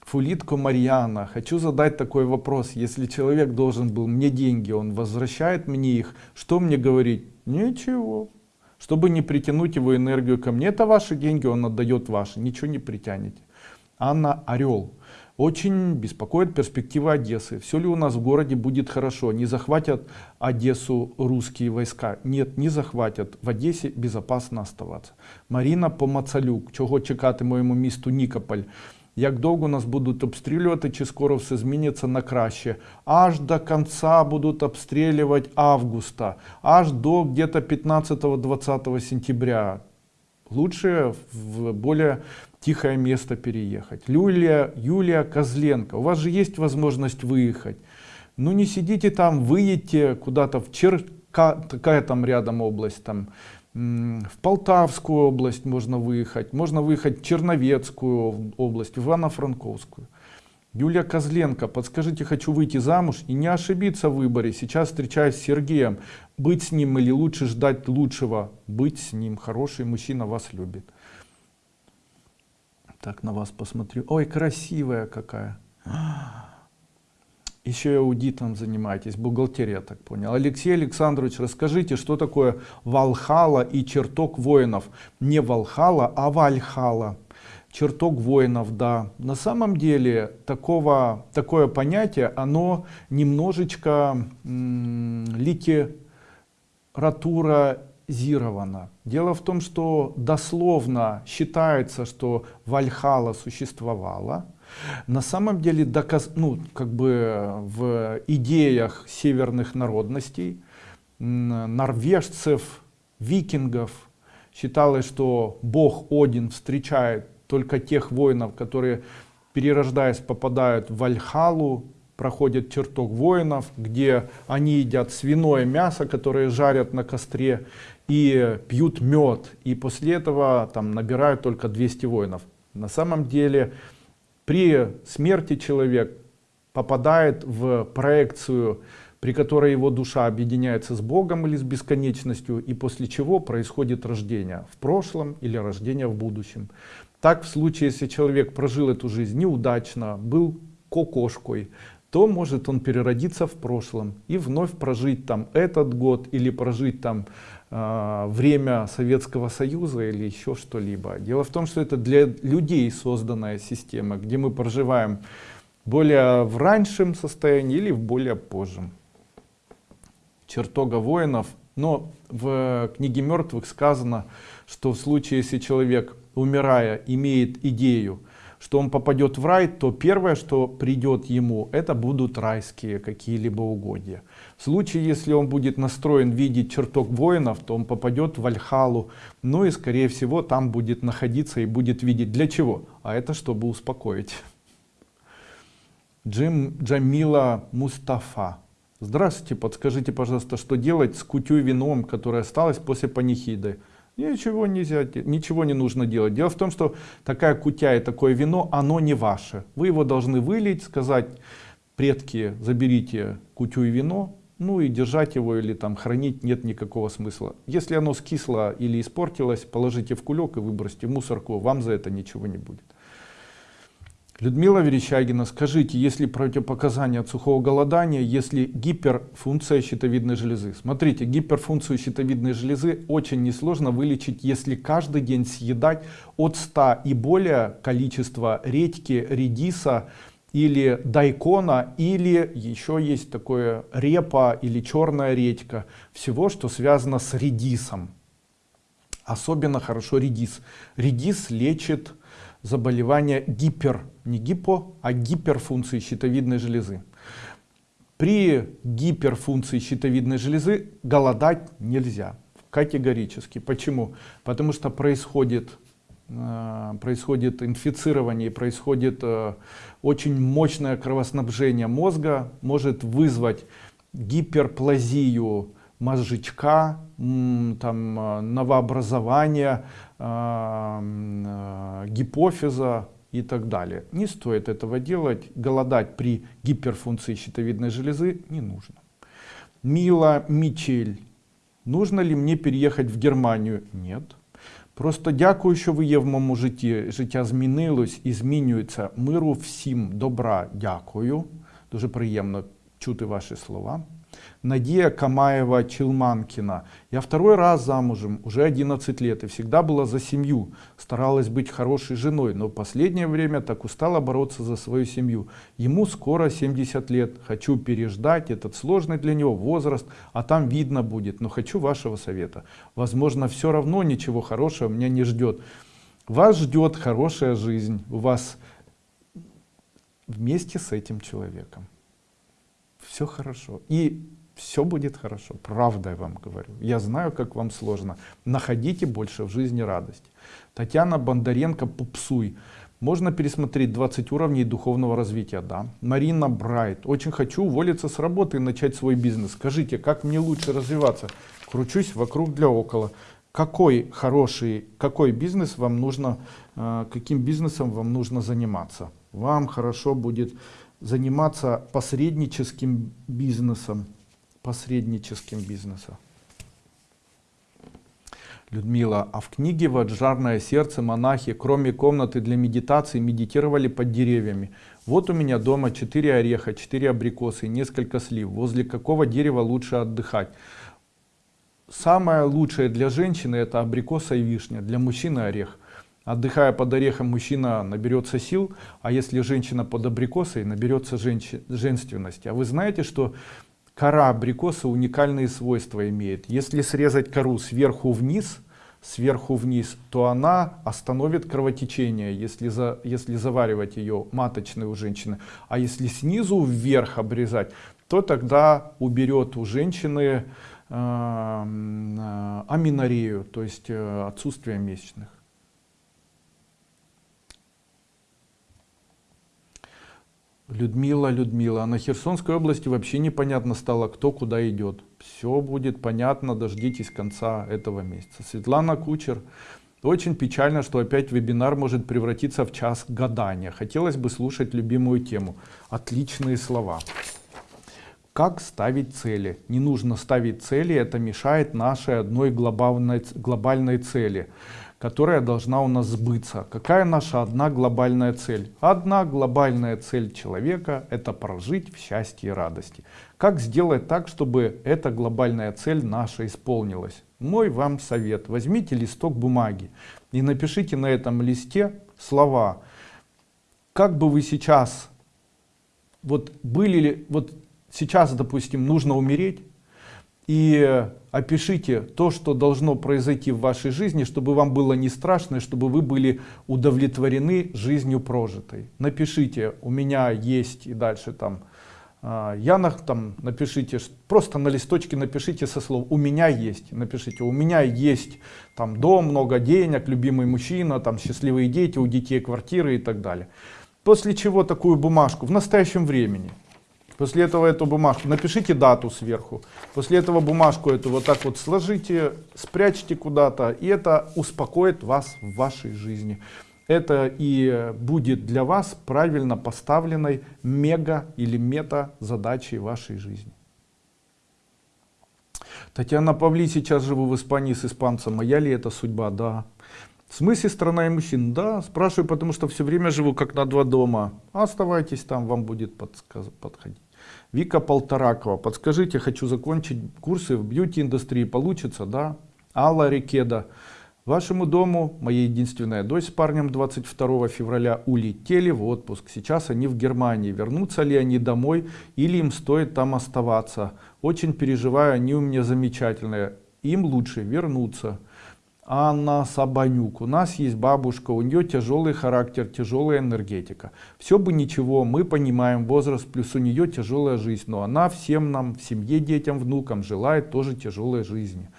Фулитко Марьяна, хочу задать такой вопрос. Если человек должен был мне деньги, он возвращает мне их, что мне говорить? Ничего. Чтобы не притянуть его энергию ко мне, это ваши деньги, он отдает ваши, ничего не притянете. Анна Орел. Очень беспокоит перспектива Одессы. Все ли у нас в городе будет хорошо? Не захватят Одессу русские войска? Нет, не захватят. В Одессе безопасно оставаться. Марина Помацалюк. Чого чекати моєму місту Нікополь? Як довго нас будуть обстрілювати, чи скоро все зміниться на краще. Аж до конца будут обстреливать августа, аж до где-то 15-20 сентября. Лучше в более тихое место переехать. Юлия, Юлия Козленко, у вас же есть возможность выехать. Ну не сидите там, выедьте куда-то в Черка, такая там рядом область, там в Полтавскую область можно выехать, можно выехать в Черновецкую область, в Ивано-Франковскую. Юлия Козленко, подскажите, хочу выйти замуж и не ошибиться в выборе. Сейчас встречаюсь с Сергеем. Быть с ним или лучше ждать лучшего? Быть с ним. Хороший мужчина вас любит. Так на вас посмотрю. Ой, красивая какая еще и аудитом занимаетесь, бухгалтерия, так понял. Алексей Александрович, расскажите, что такое Валхала и чертог воинов? Не Валхала, а Вальхала. чертог воинов, да. На самом деле такого, такое понятие, оно немножечко литературазировано. Дело в том, что дословно считается, что Вальхала существовала. На самом деле, доказ, ну, как бы в идеях северных народностей, норвежцев, викингов, считалось, что бог Один встречает только тех воинов, которые, перерождаясь, попадают в Вальхалу, проходят чертог воинов, где они едят свиное мясо, которое жарят на костре, и пьют мед. И после этого там набирают только 200 воинов. На самом деле, при смерти человек попадает в проекцию, при которой его душа объединяется с Богом или с бесконечностью, и после чего происходит рождение в прошлом или рождение в будущем. Так в случае, если человек прожил эту жизнь неудачно, был кокошкой, то может он переродиться в прошлом и вновь прожить там этот год или прожить там э, время Советского Союза или еще что-либо. Дело в том, что это для людей созданная система, где мы проживаем более в раньшем состоянии или в более позжем. Чертога воинов. Но в книге мертвых сказано, что в случае, если человек умирая, имеет идею, что он попадет в рай, то первое, что придет ему, это будут райские какие-либо угодья. В случае, если он будет настроен видеть чертог воинов, то он попадет в Альхалу, ну и скорее всего там будет находиться и будет видеть. Для чего? А это чтобы успокоить. Джим Джамила Мустафа. Здравствуйте, подскажите, пожалуйста, что делать с кутю вином, которое осталось после панихиды? Ничего нельзя, ничего не нужно делать. Дело в том, что такая кутя и такое вино, оно не ваше. Вы его должны вылить, сказать, предки, заберите кутю и вино, ну и держать его или там хранить нет никакого смысла. Если оно скисло или испортилось, положите в кулек и выбросьте в мусорку, вам за это ничего не будет. Людмила Верещагина, скажите, если противопоказания от сухого голодания, если гиперфункция щитовидной железы? Смотрите, гиперфункцию щитовидной железы очень несложно вылечить, если каждый день съедать от 100 и более количества редьки, редиса или дайкона, или еще есть такое репа или черная редька. Всего, что связано с редисом. Особенно хорошо редис. Редис лечит заболевания гипер, не гипо, а гиперфункции щитовидной железы. При гиперфункции щитовидной железы голодать нельзя категорически. Почему? Потому что происходит, э, происходит инфицирование, происходит э, очень мощное кровоснабжение мозга, может вызвать гиперплазию мозжечка, там, э, новообразование, э, гипофиза и так далее. Не стоит этого делать. Голодать при гиперфункции щитовидной железы не нужно. Мила Мичель. Нужно ли мне переехать в Германию? Нет. Просто дякую, що ви є в моєму житті. Життя змінилось і змінюється. Миру всім добра. Дякую. Дуже приємно чути ваші слова. Надия Камаева Челманкина. Я второй раз замужем, уже 11 лет, и всегда была за семью. Старалась быть хорошей женой, но в последнее время так устала бороться за свою семью. Ему скоро 70 лет. Хочу переждать этот сложный для него возраст, а там видно будет. Но хочу вашего совета. Возможно, все равно ничего хорошего меня не ждет. Вас ждет хорошая жизнь. У вас вместе с этим человеком все хорошо. И все будет хорошо. Правда я вам говорю. Я знаю, как вам сложно. Находите больше в жизни радость. Татьяна Бондаренко «Пупсуй». Можно пересмотреть 20 уровней духовного развития, да. Марина Брайт. Очень хочу уволиться с работы и начать свой бизнес. Скажите, как мне лучше развиваться? Кручусь вокруг для около. Какой хороший, какой бизнес вам нужно, э, каким бизнесом вам нужно заниматься? Вам хорошо будет заниматься посредническим бизнесом. Посредническим бизнесом. Людмила, а в книге «Ваджарное сердце» монахи, кроме комнаты для медитации, медитировали под деревьями. Вот у меня дома 4 ореха, 4 абрикосы и несколько слив. Возле какого дерева лучше отдыхать? Самое лучшее для женщины это абрикоса и вишня, для мужчины орех. Отдыхая под орехом, мужчина наберется сил, а если женщина под абрикосой, наберется женственности. А вы знаете, что кора абрикоса уникальные свойства имеет. Если срезать кору сверху вниз, сверху вниз, то она остановит кровотечение, если, за, если заваривать ее маточной у женщины. А если снизу вверх обрезать, то тогда уберет у женщины э, э, аминорею, то есть э, отсутствие месячных. Людмила, Людмила, а на Херсонской области вообще непонятно стало, кто куда идет. Все будет понятно, дождитесь конца этого месяца. Светлана Кучер. Очень печально, что опять вебинар может превратиться в час гадания. Хотелось бы слушать любимую тему. Отличные слова. Как ставить цели? Не нужно ставить цели, это мешает нашей одной глобальной, глобальной цели которая должна у нас сбыться. Какая наша одна глобальная цель? Одна глобальная цель человека – это прожить в счастье и радости. Как сделать так, чтобы эта глобальная цель наша исполнилась? Мой вам совет. Возьмите листок бумаги и напишите на этом листе слова. Как бы вы сейчас, вот были ли, вот сейчас, допустим, нужно умереть, и опишите то, что должно произойти в вашей жизни, чтобы вам было не страшно, чтобы вы были удовлетворены жизнью прожитой. Напишите, у меня есть и дальше там, а, я на, там напишите, просто на листочке напишите со слов «у меня есть», напишите «у меня есть там дом, много денег, любимый мужчина, там счастливые дети, у детей квартиры и так далее». После чего такую бумажку в настоящем времени После этого эту бумажку, напишите дату сверху. После этого бумажку эту вот так вот сложите, спрячьте куда-то. И это успокоит вас в вашей жизни. Это и будет для вас правильно поставленной мега или мета задачей вашей жизни. Татьяна Павли, сейчас живу в Испании с испанцем. Моя ли это судьба? Да. В смысле страна и мужчин? Да, спрашиваю, потому что все время живу как на два дома. Оставайтесь там, вам будет подсказ... подходить. Вика Полторакова, подскажите, хочу закончить курсы в бьюти-индустрии, получится, да? Алла Рекеда, вашему дому моя единственная дочь с парнем 22 февраля улетели в отпуск. Сейчас они в Германии. Вернутся ли они домой или им стоит там оставаться? Очень переживаю, они у меня замечательные. Им лучше вернуться. Анна Сабанюк. У нас есть бабушка, у нее тяжелый характер, тяжелая энергетика. Все бы ничего, мы понимаем возраст, плюс у нее тяжелая жизнь. Но она всем нам, в семье, детям, внукам желает тоже тяжелой жизни.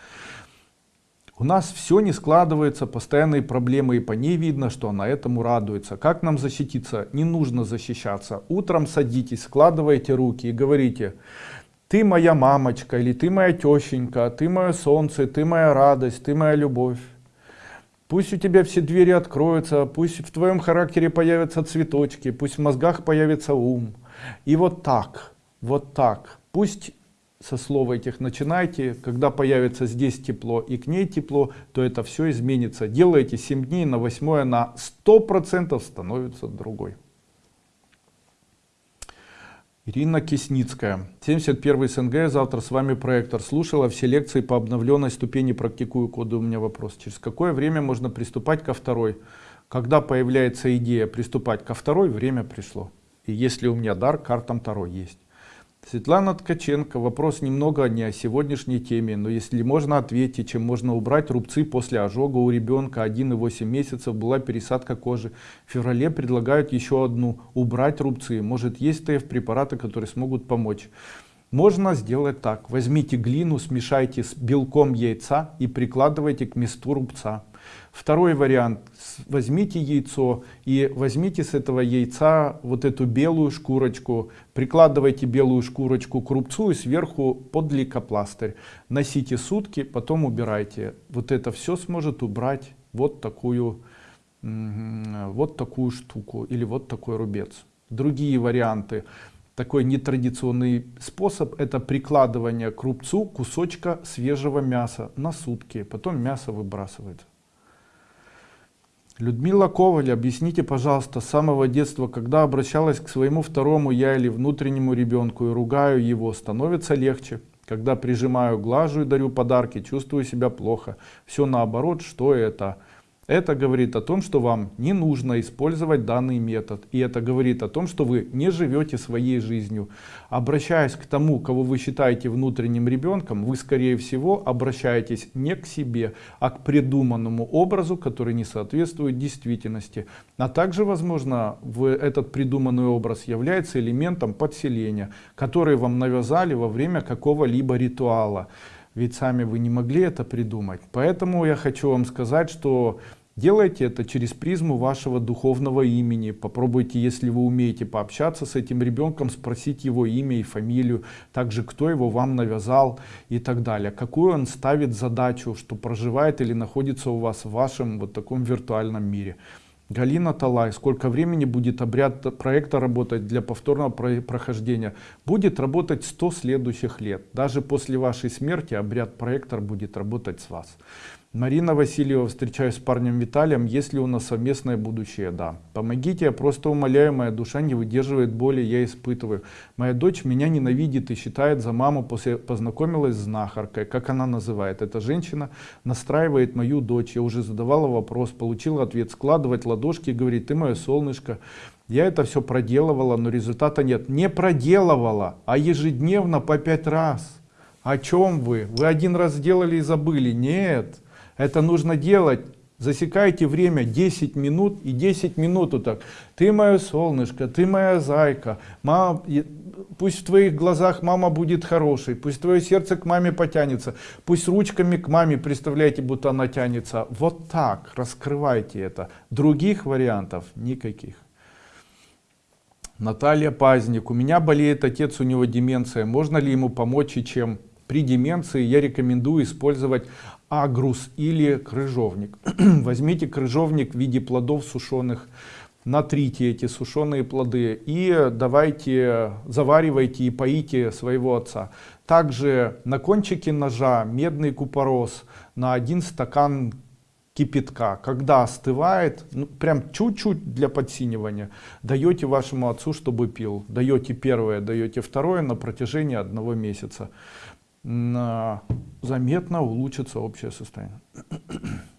У нас все не складывается, постоянные проблемы, и по ней видно, что она этому радуется. Как нам защититься? Не нужно защищаться. Утром садитесь, складывайте руки и говорите, ты моя мамочка, или ты моя тещенька, ты мое солнце, ты моя радость, ты моя любовь. Пусть у тебя все двери откроются, пусть в твоем характере появятся цветочки, пусть в мозгах появится ум. И вот так, вот так. Пусть со слова этих начинайте, когда появится здесь тепло и к ней тепло, то это все изменится. Делайте 7 дней на 8 на 100% становится другой. Ирина Кисницкая, 71 СНГ, завтра с вами проектор. Слушала все лекции по обновленной ступени, практикую коды. У меня вопрос. Через какое время можно приступать ко второй? Когда появляется идея приступать ко второй, время пришло. И если у меня дар, картам второй есть. Светлана Ткаченко, вопрос немного не о сегодняшней теме, но если можно ответить, чем можно убрать рубцы после ожога у ребенка 1,8 месяцев была пересадка кожи. В феврале предлагают еще одну, убрать рубцы. Может есть ТФ препараты, которые смогут помочь. Можно сделать так. Возьмите глину, смешайте с белком яйца и прикладывайте к месту рубца. Второй вариант. Возьмите яйцо и возьмите с этого яйца вот эту белую шкурочку, прикладывайте белую шкурочку к рубцу и сверху под лейкопластырь. Носите сутки, потом убирайте. Вот это все сможет убрать вот такую, вот такую штуку или вот такой рубец. Другие варианты такой нетрадиционный способ это прикладывание к рубцу кусочка свежего мяса на сутки потом мясо выбрасывается Людмила Коваль, объясните, пожалуйста, с самого детства, когда обращалась к своему второму я или внутреннему ребенку и ругаю его, становится легче. Когда прижимаю, глажу и дарю подарки, чувствую себя плохо. Все наоборот, что это? Это говорит о том, что вам не нужно использовать данный метод. И это говорит о том, что вы не живете своей жизнью. Обращаясь к тому, кого вы считаете внутренним ребенком, вы скорее всего обращаетесь не к себе, а к придуманному образу, который не соответствует действительности. А также, возможно, этот придуманный образ является элементом подселения, который вам навязали во время какого-либо ритуала ведь сами вы не могли это придумать. Поэтому я хочу вам сказать, что делайте это через призму вашего духовного имени. Попробуйте, если вы умеете пообщаться с этим ребенком, спросить его имя и фамилию, также кто его вам навязал и так далее. Какую он ставит задачу, что проживает или находится у вас в вашем вот таком виртуальном мире. Галина Талай, сколько времени будет обряд проекта работать для повторного прохождения? Будет работать 100 следующих лет. Даже после вашей смерти обряд проектор будет работать с вас. Марина Васильева, встречаюсь с парнем Виталием, есть ли у нас совместное будущее? Да. Помогите, я просто умоляю, моя душа не выдерживает боли, я испытываю. Моя дочь меня ненавидит и считает за маму, после познакомилась с знахаркой, как она называет. Эта женщина настраивает мою дочь, я уже задавала вопрос, получила ответ, складывать ладошки, говорит, ты мое солнышко. Я это все проделывала, но результата нет. Не проделывала, а ежедневно по пять раз. О чем вы? Вы один раз сделали и забыли? Нет. Это нужно делать. Засекайте время 10 минут и 10 минут вот так. Ты мое солнышко, ты моя зайка. Мама, пусть в твоих глазах мама будет хорошей. Пусть твое сердце к маме потянется. Пусть ручками к маме представляете, будто она тянется. Вот так раскрывайте это. Других вариантов никаких. Наталья Пазник. У меня болеет отец, у него деменция. Можно ли ему помочь и чем? При деменции я рекомендую использовать агрус или крыжовник. Возьмите крыжовник в виде плодов сушеных, натрите эти сушеные плоды и давайте, заваривайте и поите своего отца. Также на кончике ножа медный купорос на один стакан кипятка. Когда остывает, ну, прям чуть-чуть для подсинивания, даете вашему отцу, чтобы пил. Даете первое, даете второе на протяжении одного месяца заметно улучшится общее состояние.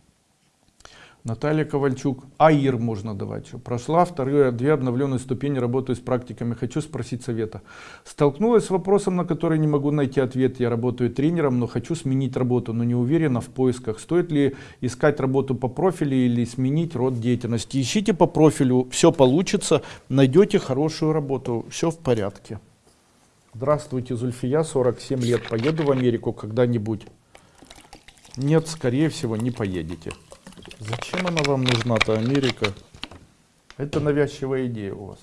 Наталья Ковальчук. АИР можно давать. Прошла вторые две обновленные ступени, работаю с практиками. Хочу спросить совета. Столкнулась с вопросом, на который не могу найти ответ. Я работаю тренером, но хочу сменить работу, но не уверена в поисках. Стоит ли искать работу по профилю или сменить род деятельности? Ищите по профилю, все получится, найдете хорошую работу, все в порядке. Здравствуйте, Зульфия, 47 лет. Поеду в Америку когда-нибудь? Нет, скорее всего, не поедете. Зачем она вам нужна-то, Америка? Это навязчивая идея у вас.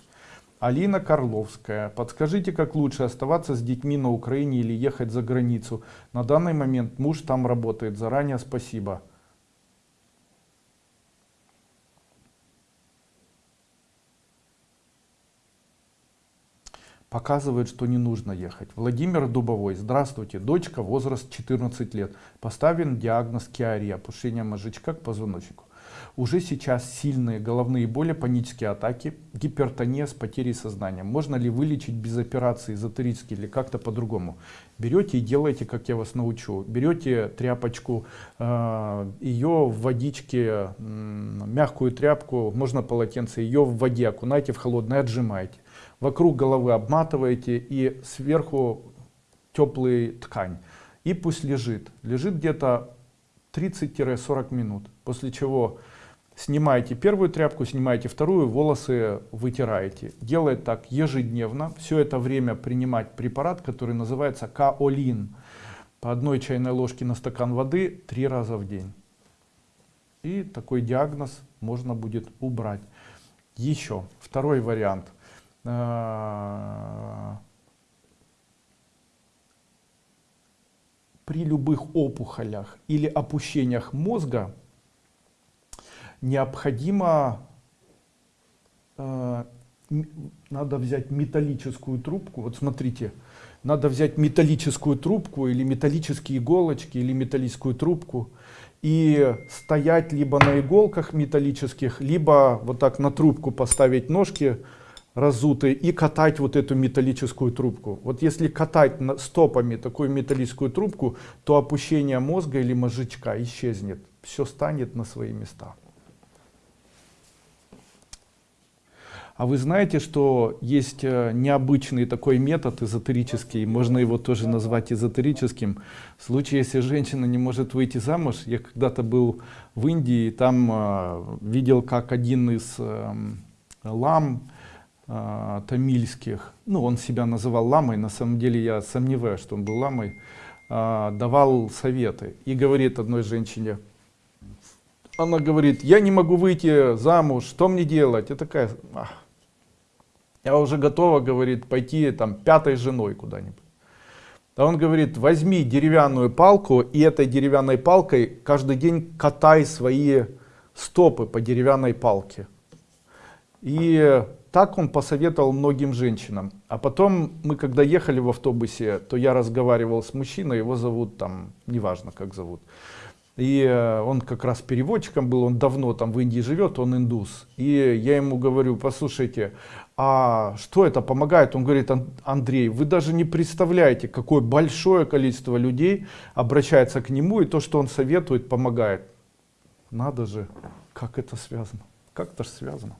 Алина Карловская. Подскажите, как лучше оставаться с детьми на Украине или ехать за границу? На данный момент муж там работает. Заранее спасибо. Показывает, что не нужно ехать. Владимир Дубовой. Здравствуйте. Дочка, возраст 14 лет. Поставлен диагноз киария, опушение мозжечка к позвоночнику. Уже сейчас сильные головные боли, панические атаки, гипертония с потерей сознания. Можно ли вылечить без операции эзотерически или как-то по-другому? Берете и делаете, как я вас научу. Берете тряпочку, э, ее в водичке, мягкую тряпку, можно полотенце, ее в воде окунайте в холодное, отжимаете вокруг головы обматываете и сверху теплый ткань. И пусть лежит. Лежит где-то 30-40 минут. После чего снимаете первую тряпку, снимаете вторую, волосы вытираете. Делает так ежедневно. Все это время принимать препарат, который называется каолин. По одной чайной ложке на стакан воды три раза в день. И такой диагноз можно будет убрать. Еще второй вариант – при любых опухолях или опущениях мозга необходимо э, надо взять металлическую трубку. Вот смотрите надо взять металлическую трубку или металлические иголочки или металлическую трубку и стоять либо на иголках металлических либо вот так на трубку поставить ножки разутые и катать вот эту металлическую трубку. Вот если катать стопами такую металлическую трубку, то опущение мозга или мозжечка исчезнет. Все станет на свои места. А вы знаете, что есть э, необычный такой метод эзотерический, можно его тоже назвать эзотерическим. В случае, если женщина не может выйти замуж, я когда-то был в Индии, там э, видел, как один из эм, лам, э, тамильских, ну он себя называл ламой, на самом деле я сомневаюсь, что он был ламой, э, давал советы и говорит одной женщине, она говорит, я не могу выйти замуж, что мне делать? Я такая, ах, я уже готова, говорит, пойти там пятой женой куда-нибудь. А он говорит, возьми деревянную палку и этой деревянной палкой каждый день катай свои стопы по деревянной палке. И так он посоветовал многим женщинам. А потом мы когда ехали в автобусе, то я разговаривал с мужчиной, его зовут там, неважно как зовут. И э, он как раз переводчиком был, он давно там в Индии живет, он индус. И я ему говорю, послушайте, а что это помогает? Он говорит, Андрей, вы даже не представляете, какое большое количество людей обращается к нему, и то, что он советует, помогает. Надо же, как это связано? Как это же связано?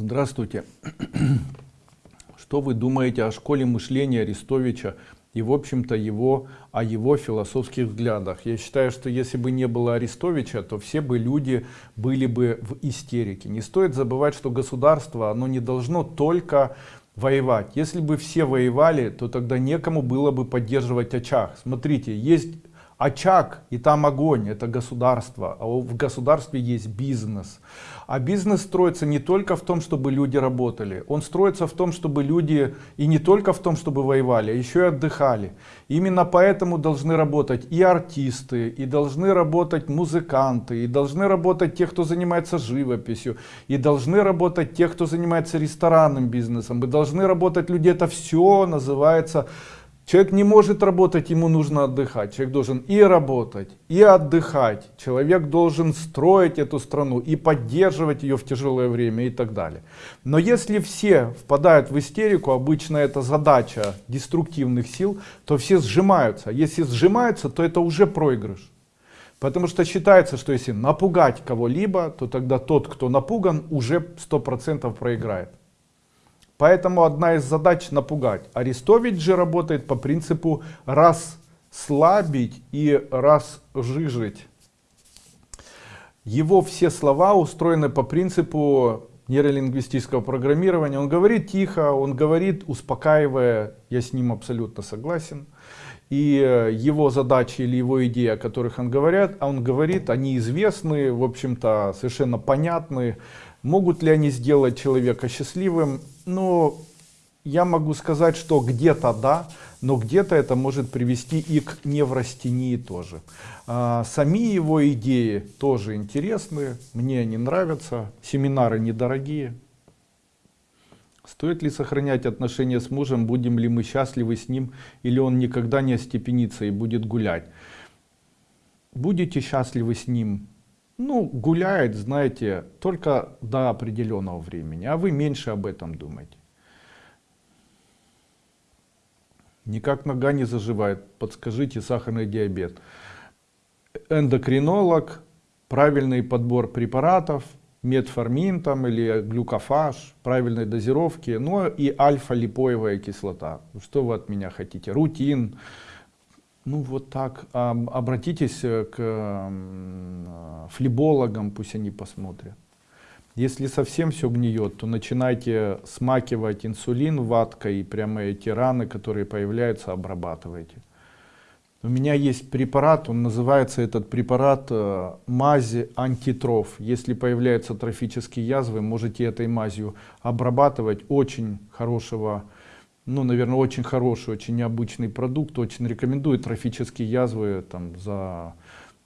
Здравствуйте. Что вы думаете о школе мышления Арестовича и в общем-то его о его философских взглядах. Я считаю, что если бы не было Арестовича, то все бы люди были бы в истерике. Не стоит забывать, что государство, оно не должно только воевать. Если бы все воевали, то тогда некому было бы поддерживать очаг. Смотрите, есть очаг и там огонь, это государство, а в государстве есть бизнес. А бизнес строится не только в том, чтобы люди работали, он строится в том, чтобы люди и не только в том, чтобы воевали, а еще и отдыхали. Именно поэтому должны работать и артисты, и должны работать музыканты, и должны работать те, кто занимается живописью, и должны работать те, кто занимается ресторанным бизнесом, и должны работать люди, это все называется Человек не может работать, ему нужно отдыхать. Человек должен и работать, и отдыхать. Человек должен строить эту страну и поддерживать ее в тяжелое время и так далее. Но если все впадают в истерику, обычно это задача деструктивных сил, то все сжимаются. Если сжимаются, то это уже проигрыш. Потому что считается, что если напугать кого-либо, то тогда тот, кто напуган, уже 100% проиграет. Поэтому одна из задач напугать. Арестович же работает по принципу расслабить и разжижить. Его все слова устроены по принципу нейролингвистического программирования. Он говорит тихо, он говорит успокаивая, я с ним абсолютно согласен. И э, его задачи или его идеи, о которых он говорит, а он говорит, они известны, в общем-то совершенно понятны. Могут ли они сделать человека счастливым? Ну, я могу сказать, что где-то да, но где-то это может привести и к неврастении тоже. А, сами его идеи тоже интересны, мне они нравятся, семинары недорогие. Стоит ли сохранять отношения с мужем, будем ли мы счастливы с ним, или он никогда не остепенится и будет гулять. Будете счастливы с ним, ну, гуляет, знаете, только до определенного времени, а вы меньше об этом думаете. Никак нога не заживает, подскажите, сахарный диабет. Эндокринолог, правильный подбор препаратов, метформин там или глюкофаж, правильной дозировки, ну и альфа-липоевая кислота. Что вы от меня хотите? Рутин, ну вот так, обратитесь э, к э, флебологам, пусть они посмотрят. Если совсем все гниет, то начинайте смакивать инсулин ваткой и прямо эти раны, которые появляются, обрабатывайте. У меня есть препарат, он называется этот препарат э, мази антитроф. Если появляются трофические язвы, можете этой мазью обрабатывать очень хорошего ну, наверное, очень хороший, очень необычный продукт, очень рекомендую. Трофические язвы там за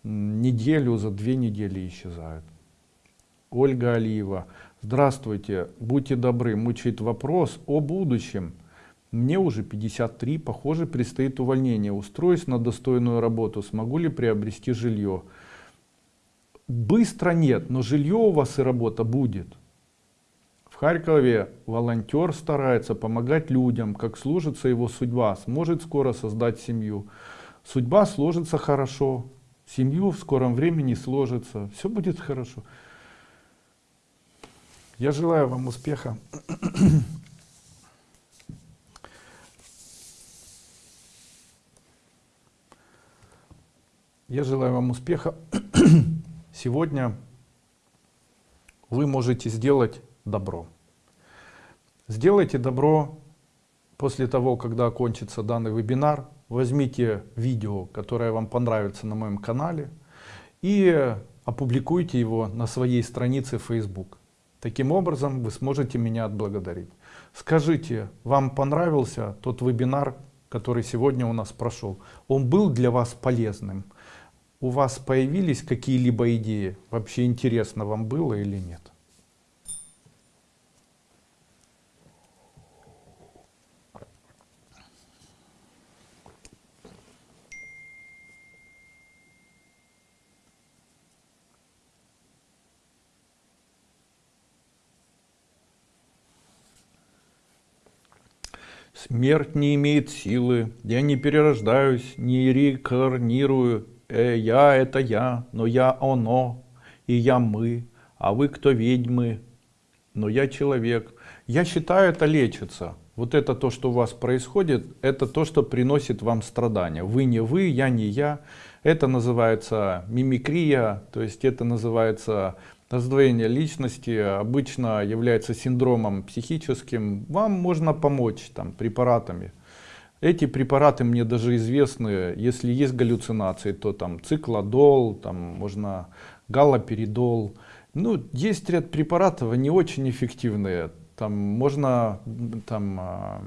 неделю, за две недели исчезают. Ольга Алиева. Здравствуйте, будьте добры, мучает вопрос о будущем. Мне уже 53, похоже, предстоит увольнение. Устроюсь на достойную работу, смогу ли приобрести жилье? Быстро нет, но жилье у вас и работа будет. Харькове волонтер старается помогать людям, как служится его судьба, сможет скоро создать семью. Судьба сложится хорошо, семью в скором времени сложится, все будет хорошо. Я желаю вам успеха. Я желаю вам успеха. Сегодня вы можете сделать добро. Сделайте добро после того, когда окончится данный вебинар. Возьмите видео, которое вам понравится на моем канале и опубликуйте его на своей странице Facebook. Таким образом вы сможете меня отблагодарить. Скажите, вам понравился тот вебинар, который сегодня у нас прошел? Он был для вас полезным? у вас появились какие-либо идеи? Вообще интересно вам было или нет? Смерть не имеет силы, я не перерождаюсь, не реинкарнирую, э, я это я, но я оно, и я мы, а вы кто ведьмы, но я человек. Я считаю, это лечится. Вот это то, что у вас происходит, это то, что приносит вам страдания. Вы не вы, я не я. Это называется мимикрия, то есть это называется раздвоение личности, обычно является синдромом психическим. Вам можно помочь там препаратами. Эти препараты мне даже известны, если есть галлюцинации, то там циклодол, там можно галоперидол. Ну, есть ряд препаратов, они очень эффективные. Там можно там, а,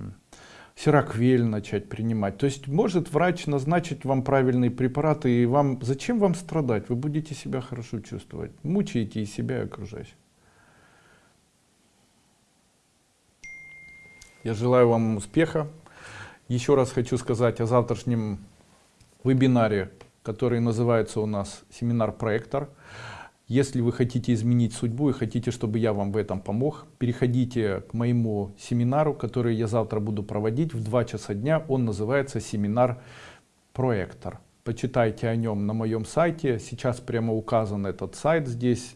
сироквель начать принимать. То есть может врач назначить вам правильные препараты, и вам зачем вам страдать? Вы будете себя хорошо чувствовать. Мучаете и себя, и окружающих. Я желаю вам успеха. Еще раз хочу сказать о завтрашнем вебинаре, который называется у нас «Семинар проектор». Если вы хотите изменить судьбу и хотите, чтобы я вам в этом помог, переходите к моему семинару, который я завтра буду проводить в 2 часа дня. Он называется «Семинар проектор». Почитайте о нем на моем сайте. Сейчас прямо указан этот сайт здесь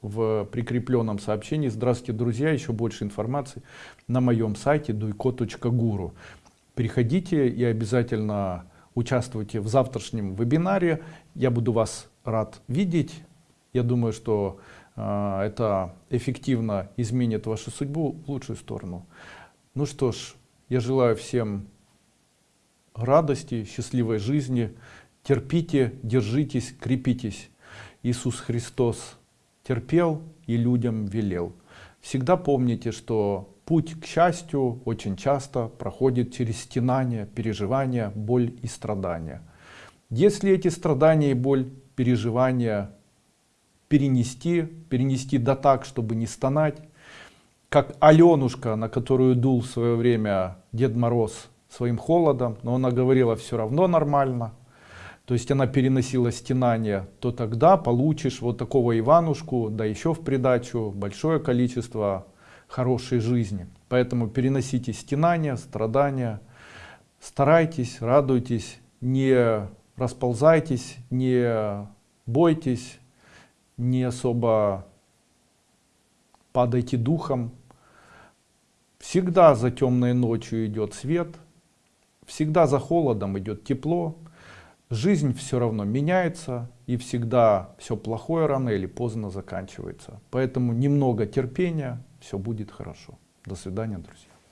в прикрепленном сообщении. Здравствуйте, друзья! Еще больше информации на моем сайте duiko.guru переходите и обязательно участвуйте в завтрашнем вебинаре. Я буду вас рад видеть. Я думаю, что э, это эффективно изменит вашу судьбу в лучшую сторону. Ну что ж, я желаю всем радости, счастливой жизни. Терпите, держитесь, крепитесь. Иисус Христос терпел и людям велел. Всегда помните, что Путь к счастью очень часто проходит через стенания, переживания, боль и страдания. Если эти страдания и боль, переживания перенести, перенести до так, чтобы не стонать, как Аленушка, на которую дул в свое время Дед Мороз своим холодом, но она говорила все равно нормально, то есть она переносила стенания, то тогда получишь вот такого Иванушку, да еще в придачу большое количество хорошей жизни. Поэтому переносите стенания, страдания, старайтесь, радуйтесь, не расползайтесь, не бойтесь, не особо падайте духом. Всегда за темной ночью идет свет, всегда за холодом идет тепло. Жизнь все равно меняется, и всегда все плохое рано или поздно заканчивается. Поэтому немного терпения, все будет хорошо. До свидания, друзья.